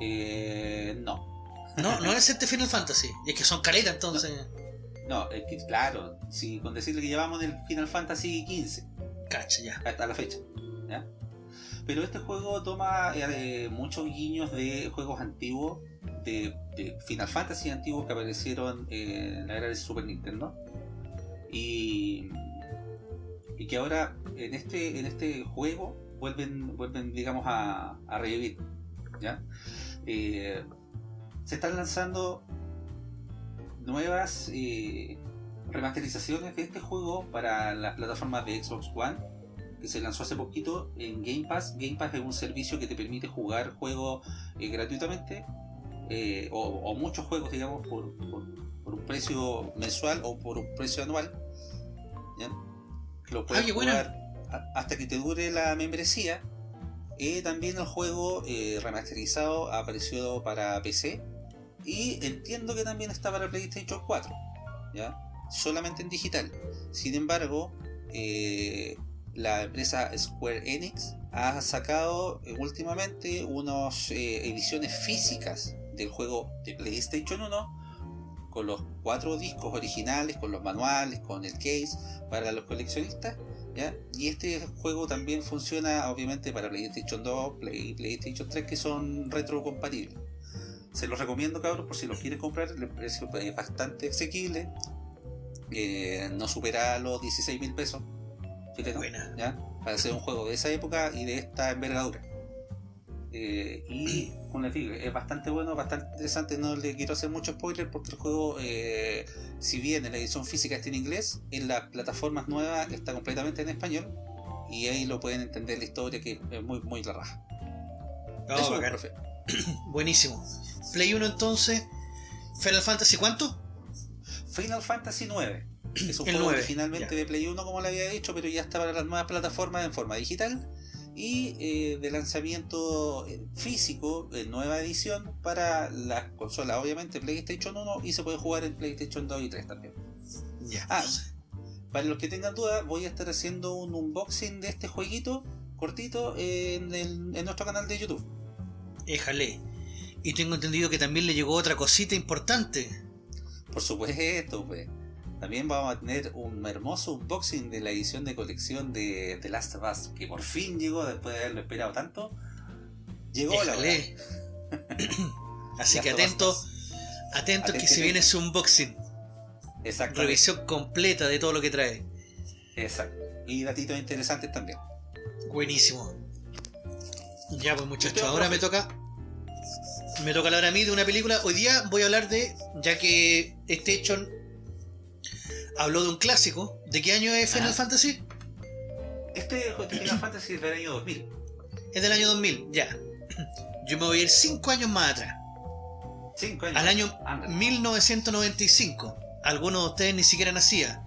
Eh, no, No, no es este Final Fantasy. Y es que son caletas entonces. no, es que claro, si con decirle que llevamos en el Final Fantasy XV Cacha, ya. hasta la fecha. ¿ya? Pero este juego toma eh, muchos guiños de juegos antiguos, de, de Final Fantasy antiguos que aparecieron en la era del Super Nintendo. Y, y que ahora en este, en este juego vuelven, vuelven digamos, a, a revivir. ¿ya? Eh, se están lanzando nuevas eh, remasterizaciones de este juego para las plataformas de Xbox One que se lanzó hace poquito en Game Pass. Game Pass es un servicio que te permite jugar juegos eh, gratuitamente eh, o, o muchos juegos, digamos, por, por- por un precio mensual o por un precio anual. ¿ya? Lo puedes Ah, buena. jugar hasta que te dure la membresía. También el juego remasterizado apareció para PC y entiendo que también está para PlayStation 4, ¿ya? solamente en digital. Sin embargo, eh, la empresa Square Enix ha sacado eh, últimamente unas eh, ediciones físicas del juego de PlayStation 1 con los cuatro discos originales, con los manuales, con el case para los coleccionistas. Y este juego también funciona obviamente para PlayStation 2 Play, PlayStation 3 que son retrocompatibles. Se los recomiendo cabros por si los quieren comprar, el precio es bastante asequible. Eh, no supera los 16 mil pesos chilenos, Buena. ¿ya? para hacer un juego de esa época y de esta envergadura. Eh, y como les digo, es bastante bueno, bastante interesante. No le quiero hacer mucho spoiler porque el juego, eh, si bien en la edición física está en inglés, en las plataformas nuevas está completamente en español. Y ahí lo pueden entender la historia que es muy, muy la raja. Oh, Eso, profe. Buenísimo. Play 1 entonces. Final Fantasy ¿cuánto? Final Fantasy 9. Es un El juego 9, originalmente ya. de Play 1, como le había dicho, pero ya está para las nuevas plataformas en forma digital. Y eh, de lanzamiento eh, físico, en nueva edición, para las consolas, obviamente PlayStation 1 y se puede jugar en PlayStation 2 y 3 también. Ya. Ah, para los que tengan dudas, voy a estar haciendo un unboxing de este jueguito cortito en, el- en nuestro canal de YouTube. Éjale. Y tengo entendido que también le llegó otra cosita importante. Por supuesto, pues. También vamos a tener un hermoso unboxing de la edición de colección de The Last of Us, que por fin llegó después de haberlo esperado tanto. Llegó la hora. Éjale. Así Last que of Us atento, 2. atento que se viene su unboxing. Exactamente. Revisión completa de todo lo que trae. Exacto. Y datitos interesantes también. Buenísimo. Ya pues muchachos, ahora me toca. Me toca hablar a mí de una película. Hoy día voy a hablar de. Ya que este hecho habló de un clásico. ¿De qué año es Final Ajá. Fantasy? Este Final Fantasy es del año 2000. Es del año 2000, ya. Yo me voy a ir 5 años más atrás. 5 años. Al año Ándale. 1995. Algunos de ustedes ni siquiera nacían.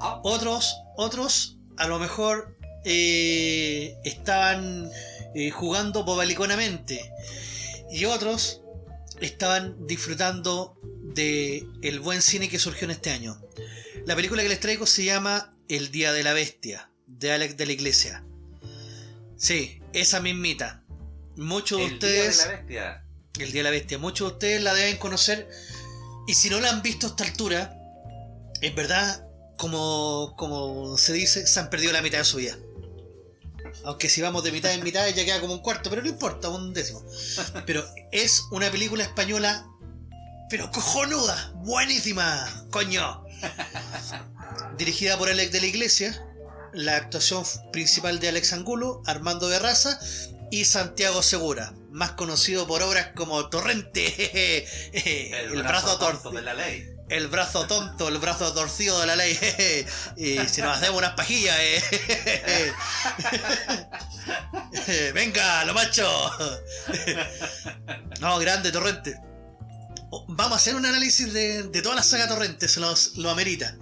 Ah, Otros, otros, a lo mejor eh, estaban eh, jugando bobaliconamente. Y otros estaban disfrutando de el buen cine que surgió en este año. La película que les traigo se llama El Día de la Bestia, de Alex de la Iglesia. Sí, esa mismita. Muchos de el ustedes... Día de la bestia. El Día de la Bestia. Muchos de ustedes la deben conocer. Y si no la han visto a esta altura, en verdad, como, como se dice, se han perdido la mitad de su vida. Aunque si vamos de mitad en mitad ya queda como un cuarto, pero no importa, un décimo. Pero es una película española, pero cojonuda, buenísima, coño. Dirigida por Alex de la Iglesia, la actuación principal de Alex Angulo, Armando Berraza y Santiago Segura, más conocido por obras como Torrente, el, brazo tonto torcido, de la ley. El brazo tonto, el brazo torcido de la ley, y si nos hacemos unas pajillas, eh. venga, lo macho, no, grande Torrente. Oh, Vamos a hacer un análisis de, de toda la saga Torrente, se los, lo amerita.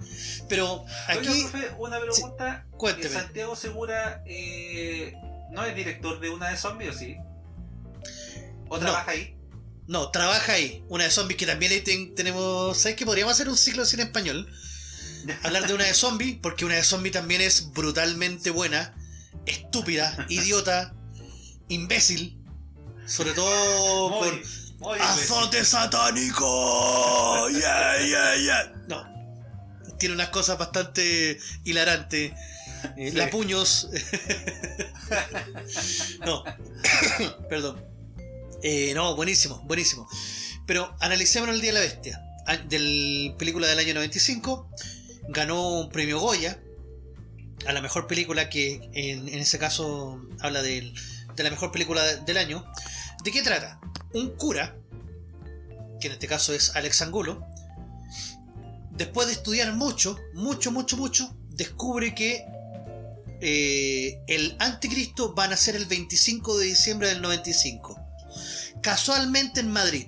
Pero aquí, Oiga, profe, una pregunta. cuénteme. Santiago Segura eh, no es director de una de zombies, ¿o sí? ¿O No. trabaja ahí? No, trabaja ahí. Una de zombies que también ahí ten- tenemos. ¿Sabes que podríamos hacer un ciclo de cine español? Hablar de una de zombies, porque una de zombies también es brutalmente buena, estúpida, idiota, imbécil. Sobre todo muy ¡Azote satánico! ¡Yeah, yeah, yeah! No. Tiene unas cosas bastante hilarantes. Eh, Sí. La puños. no. Perdón. Eh, no, buenísimo, buenísimo. Pero analicemos el Día de la Bestia. Del película del año 95. Ganó un premio Goya. A la mejor película que en, ese caso habla de la mejor película de- del año. ¿De qué trata? Un cura, que en este caso es Alex Angulo, después de estudiar mucho, mucho, mucho, mucho, descubre que eh, el anticristo va a nacer el 25 de diciembre del 95. Casualmente en Madrid.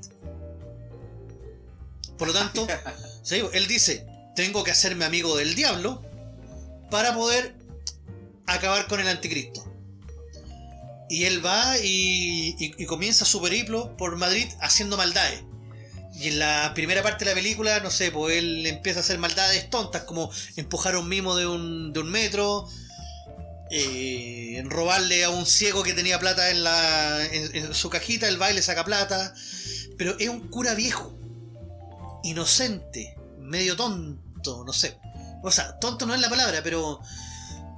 Por lo tanto, sí, él dice, tengo que hacerme amigo del diablo para poder acabar con el anticristo. Y él va y, y- y comienza su periplo por Madrid haciendo maldades. Y en la primera parte de la película, no sé, pues él empieza a hacer maldades tontas como empujar a un mimo de un, de un metro, eh, en robarle a un ciego que tenía plata en, la, en, su cajita, el baile saca plata. Pero es un cura viejo, inocente, medio tonto, no sé. O sea, tonto no es la palabra, pero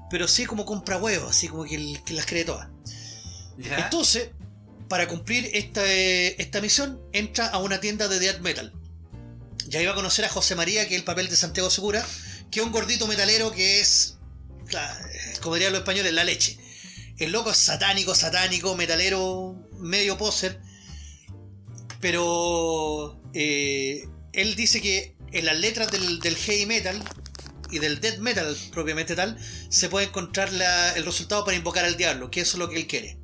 pero sí como compra huevos, así como que, las cree todas. Entonces, para cumplir esta, esta misión, entra a una tienda de death metal. Ya iba a conocer a José María, que es el papel de Santiago Segura, que es un gordito metalero que es, como dirían los españoles, la leche. El loco es satánico, satánico, metalero, medio poser. Pero eh, él dice que en las letras del, heavy metal y del death metal propiamente tal, se puede encontrar el resultado para invocar al diablo, que eso es lo que él quiere.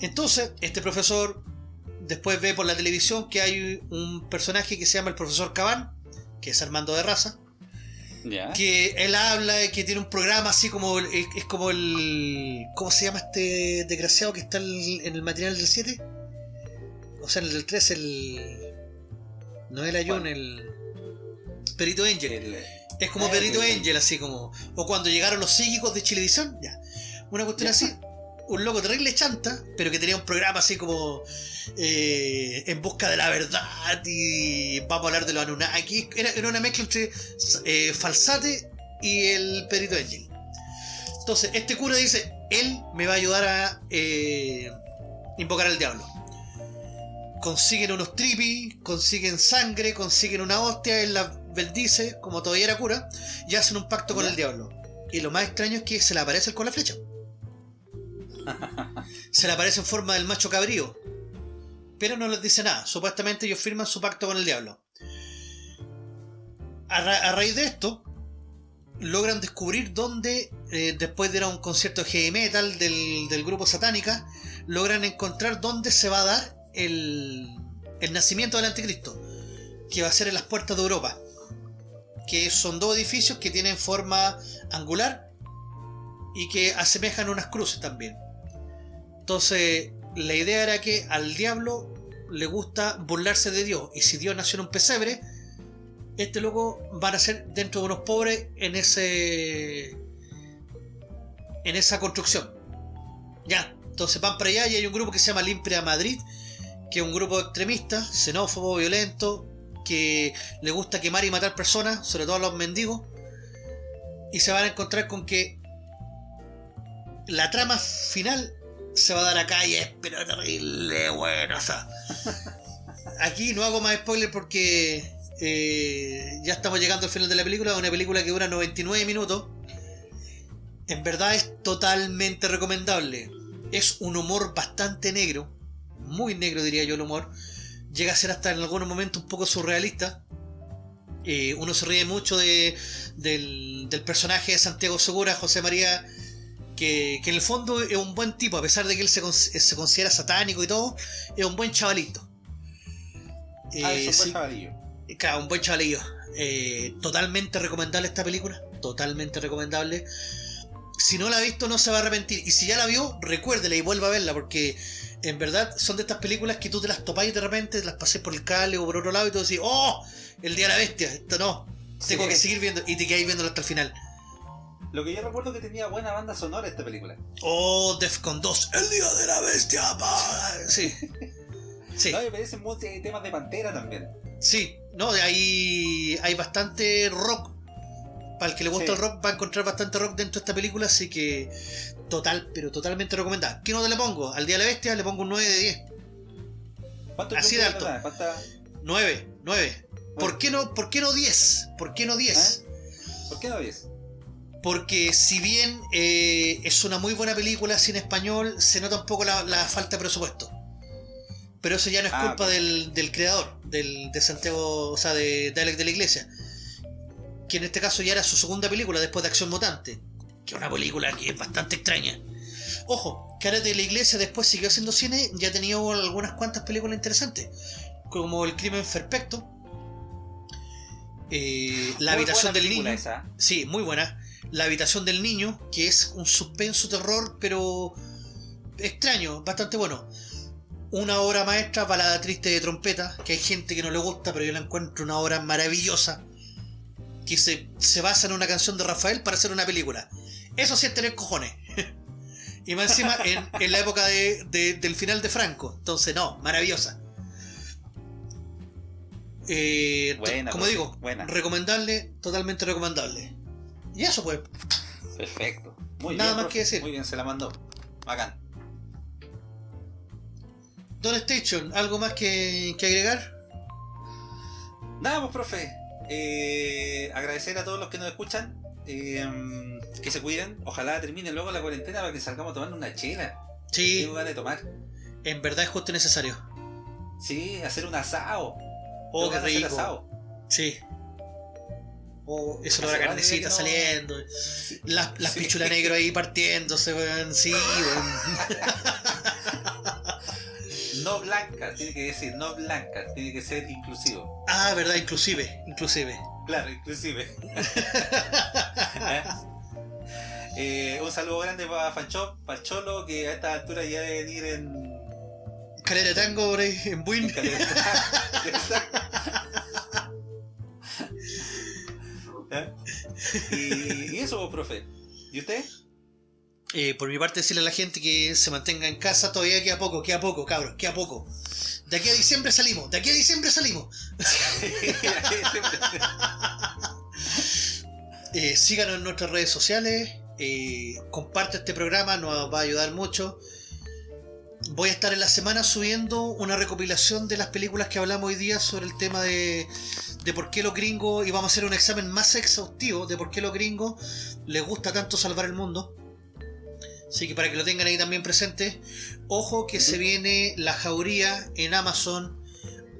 Entonces, este profesor después ve por la televisión que hay un personaje que se llama el profesor Cabán, que es Armando de Raza, que él habla, que tiene un programa así como, es, como el... ¿Cómo se llama este desgraciado que está en el material del 7? O sea, en el del 3, el... No el Ayun, el... Perito Angel. Es como Perito Angel, así como. O cuando llegaron los psíquicos de Chilevisión, ya. Una cuestión así. Un loco terrible chanta, pero que tenía un programa así como. Eh, en busca de la verdad y vamos a hablar de los Anunnaki. Era, era una mezcla entre eh, Falsate y el Perito Angel. Entonces, este cura dice: Él me va a ayudar a eh, invocar al diablo consiguen unos tripis, consiguen sangre, consiguen una hostia, él la bendice, como todavía era cura, y hacen un pacto con el diablo. Y lo más extraño es que se le aparece con la flecha. Se le aparece en forma del macho cabrío. Pero no les dice nada. Supuestamente ellos firman su pacto con el diablo. A, raíz de esto, logran descubrir dónde, eh, después de ir a un concierto de heavy metal del, del grupo Satánica, logran encontrar dónde se va a dar el, nacimiento del anticristo, que va a ser en las puertas de Europa, que son dos edificios que tienen forma angular y que asemejan unas cruces también. Entonces, la idea era que al diablo le gusta burlarse de Dios, y si Dios nació en un pesebre, este loco va a ser dentro de unos pobres en ese en esa construcción. Ya, entonces van para allá y hay un grupo que se llama Limpia Madrid, que es un grupo extremista, xenófobo, violento, que le gusta quemar y matar personas, sobre todo a los mendigos, y se van a encontrar con que la trama final se va a dar acá y es pero terrible, bueno, o sea, aquí no hago más spoiler porque eh, ya estamos llegando al final de la película, una película que dura 99 minutos. En verdad es totalmente recomendable. Es un humor bastante negro muy negro diría yo el humor, llega a ser hasta en algunos momentos un poco surrealista. Eh, uno se ríe mucho de, del, personaje de Santiago Segura, José María, que, en el fondo es un buen tipo, a pesar de que él se, se considera satánico y todo, es un buen chavalito. ah, es un eh, buen chavalillo. Claro, un buen chavalillo. Eh, totalmente recomendable esta película, totalmente recomendable. Si no la ha visto, no se va a arrepentir. Y si ya la vio, recuérdela y vuelva a verla, porque en verdad son de estas películas que tú te las topáis de repente, las pasé por el cable o por otro lado y tú decís, ¡oh! El día de la bestia, esto no. Tengo que seguir viendo y te quedáis viéndolo hasta el final. Lo que yo recuerdo que tenía buena banda sonora esta película. Oh, Defcon 2, el día de la bestia, Sí. sí. No, me parecen temas de pantera también. Sí, no, hay, hay bastante rock. Para el que le gusta el rock va a encontrar bastante rock dentro de esta película, así que total, pero totalmente recomendada. ¿Qué nota le pongo? Al Día de la Bestia le pongo un 9 de 10. ¿Cuánto Así de alto. 9, 9. ¿Por qué no, por qué no 10? ¿Por qué no 10? ¿Eh? ¿Por qué no 10? Porque si bien eh, es una muy buena película sin español, se nota un poco la, falta de presupuesto. Pero eso ya no es ah, culpa del, creador, del, de Santiago, o sea, de, de Alex de la Iglesia. Que en este caso ya era su segunda película después de Acción Mutante que es una película que es bastante extraña. Ojo, que ahora de la iglesia después siguió haciendo cine, ya ha tenido algunas cuantas películas interesantes, como El crimen perfecto, eh, La habitación del niño, sí, muy buena, La habitación del niño, que es un suspenso terror, pero extraño, bastante bueno. Una obra maestra, Balada Triste de Trompeta, que hay gente que no le gusta, pero yo la encuentro una obra maravillosa, que se, se basa en una canción de Rafael para hacer una película Eso sí es tener cojones. y más encima en, la época del final de Franco. Entonces, no, maravillosa. Eh, como digo, recomendable, totalmente recomendable. Y eso pues. Perfecto. Muy Nada más que decir. Muy bien, se la mandó. Bacán. Don Station, ¿algo más que, agregar? Nada, pues, profe. Eh, agradecer a todos los que nos escuchan. Eh, que se cuiden. Ojalá termine luego la cuarentena para que salgamos a tomar una chela. Sí. Tengo ganas de tomar. En verdad es justo necesario. Sí, hacer un asado. Oh, qué rico. Asado. Sí. Oh, eso lo la carnecita saliendo. Las, las pichulas negras ahí partiéndose, weón. Sí, no blanca, tiene que decir no blanca, tiene que ser inclusivo. Ah, verdad, inclusive, inclusive. Claro, inclusive. Eh, un saludo grande para Fancho, para Cholo, que a esta altura ya debe venir en. Calera de tango, en Buin. ¿Eh? y, eso, profe. ¿Y usted? Eh, por mi parte, decirle a la gente que se mantenga en casa todavía queda poco, queda poco, cabros, queda poco. De aquí a diciembre salimos, de aquí a diciembre salimos. eh, síganos en nuestras redes sociales, eh, comparte este programa, nos va a ayudar mucho. Voy a estar en la semana subiendo una recopilación de las películas que hablamos hoy día sobre el tema de, de por qué los gringos, y vamos a hacer un examen más exhaustivo de por qué los gringos les gusta tanto salvar el mundo. Así que para que lo tengan ahí también presente, ojo que se viene la jauría en Amazon,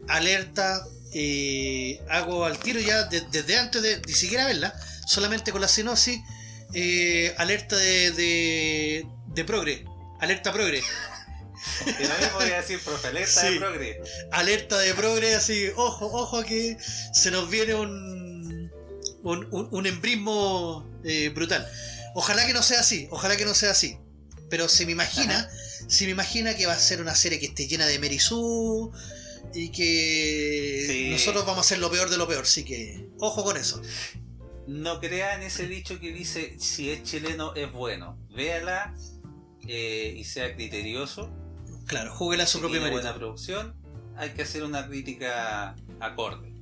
alerta, eh, hago al tiro ya desde antes de ni siquiera verla, solamente con la sinopsis, eh, alerta de, de, de progre, alerta progre. Y lo mismo voy a decir, profe, alerta de progre. Alerta de progre, así, ojo, ojo que se nos viene un, un, un, embrismo eh, brutal. Ojalá que no sea así, ojalá que no sea así. Pero se me imagina, se me imagina que va a ser una serie que esté llena de Merizú y que nosotros vamos a ser lo peor de lo peor, así que ojo con eso. No crean ese dicho que dice si es chileno es bueno. Véala eh, y sea criterioso Claro, júguela a su propia manera. buena producción, hay que hacer una crítica acorde.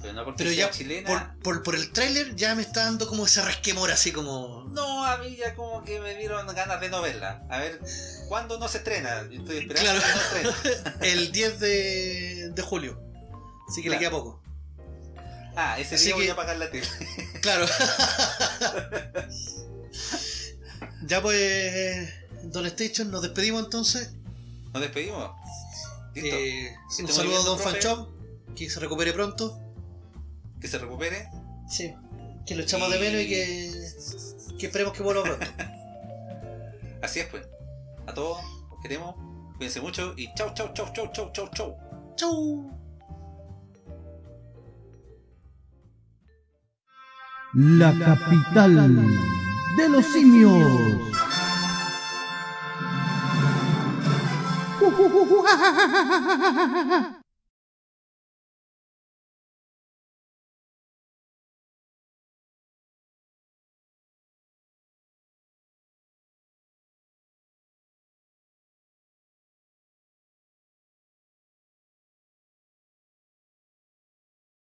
Pero no porque ya chilena. Por, por, el tráiler ya me está dando como ese resquemor así como. No, a mí ya como que me dieron ganas de no verla. A ver, ¿cuándo no se estrena? Yo estoy esperando que no estrena. el 10 de, de julio. Así que le queda poco. Ah, ese día voy a pagar la tele. claro. ya pues. Don Station, nos despedimos entonces. Nos despedimos. Eh, un saludo a Don Fanchop, que se recupere pronto. Que se recupere. Sí, que lo echamos de menos y que, que esperemos que vuelva pronto. Así es, pues. A todos, os queremos. Cuídense mucho y chau, chau, chau, chau, chau, chau, chau. Chau. La capital de los simios. 呼呼呼呼，哈哈哈哈。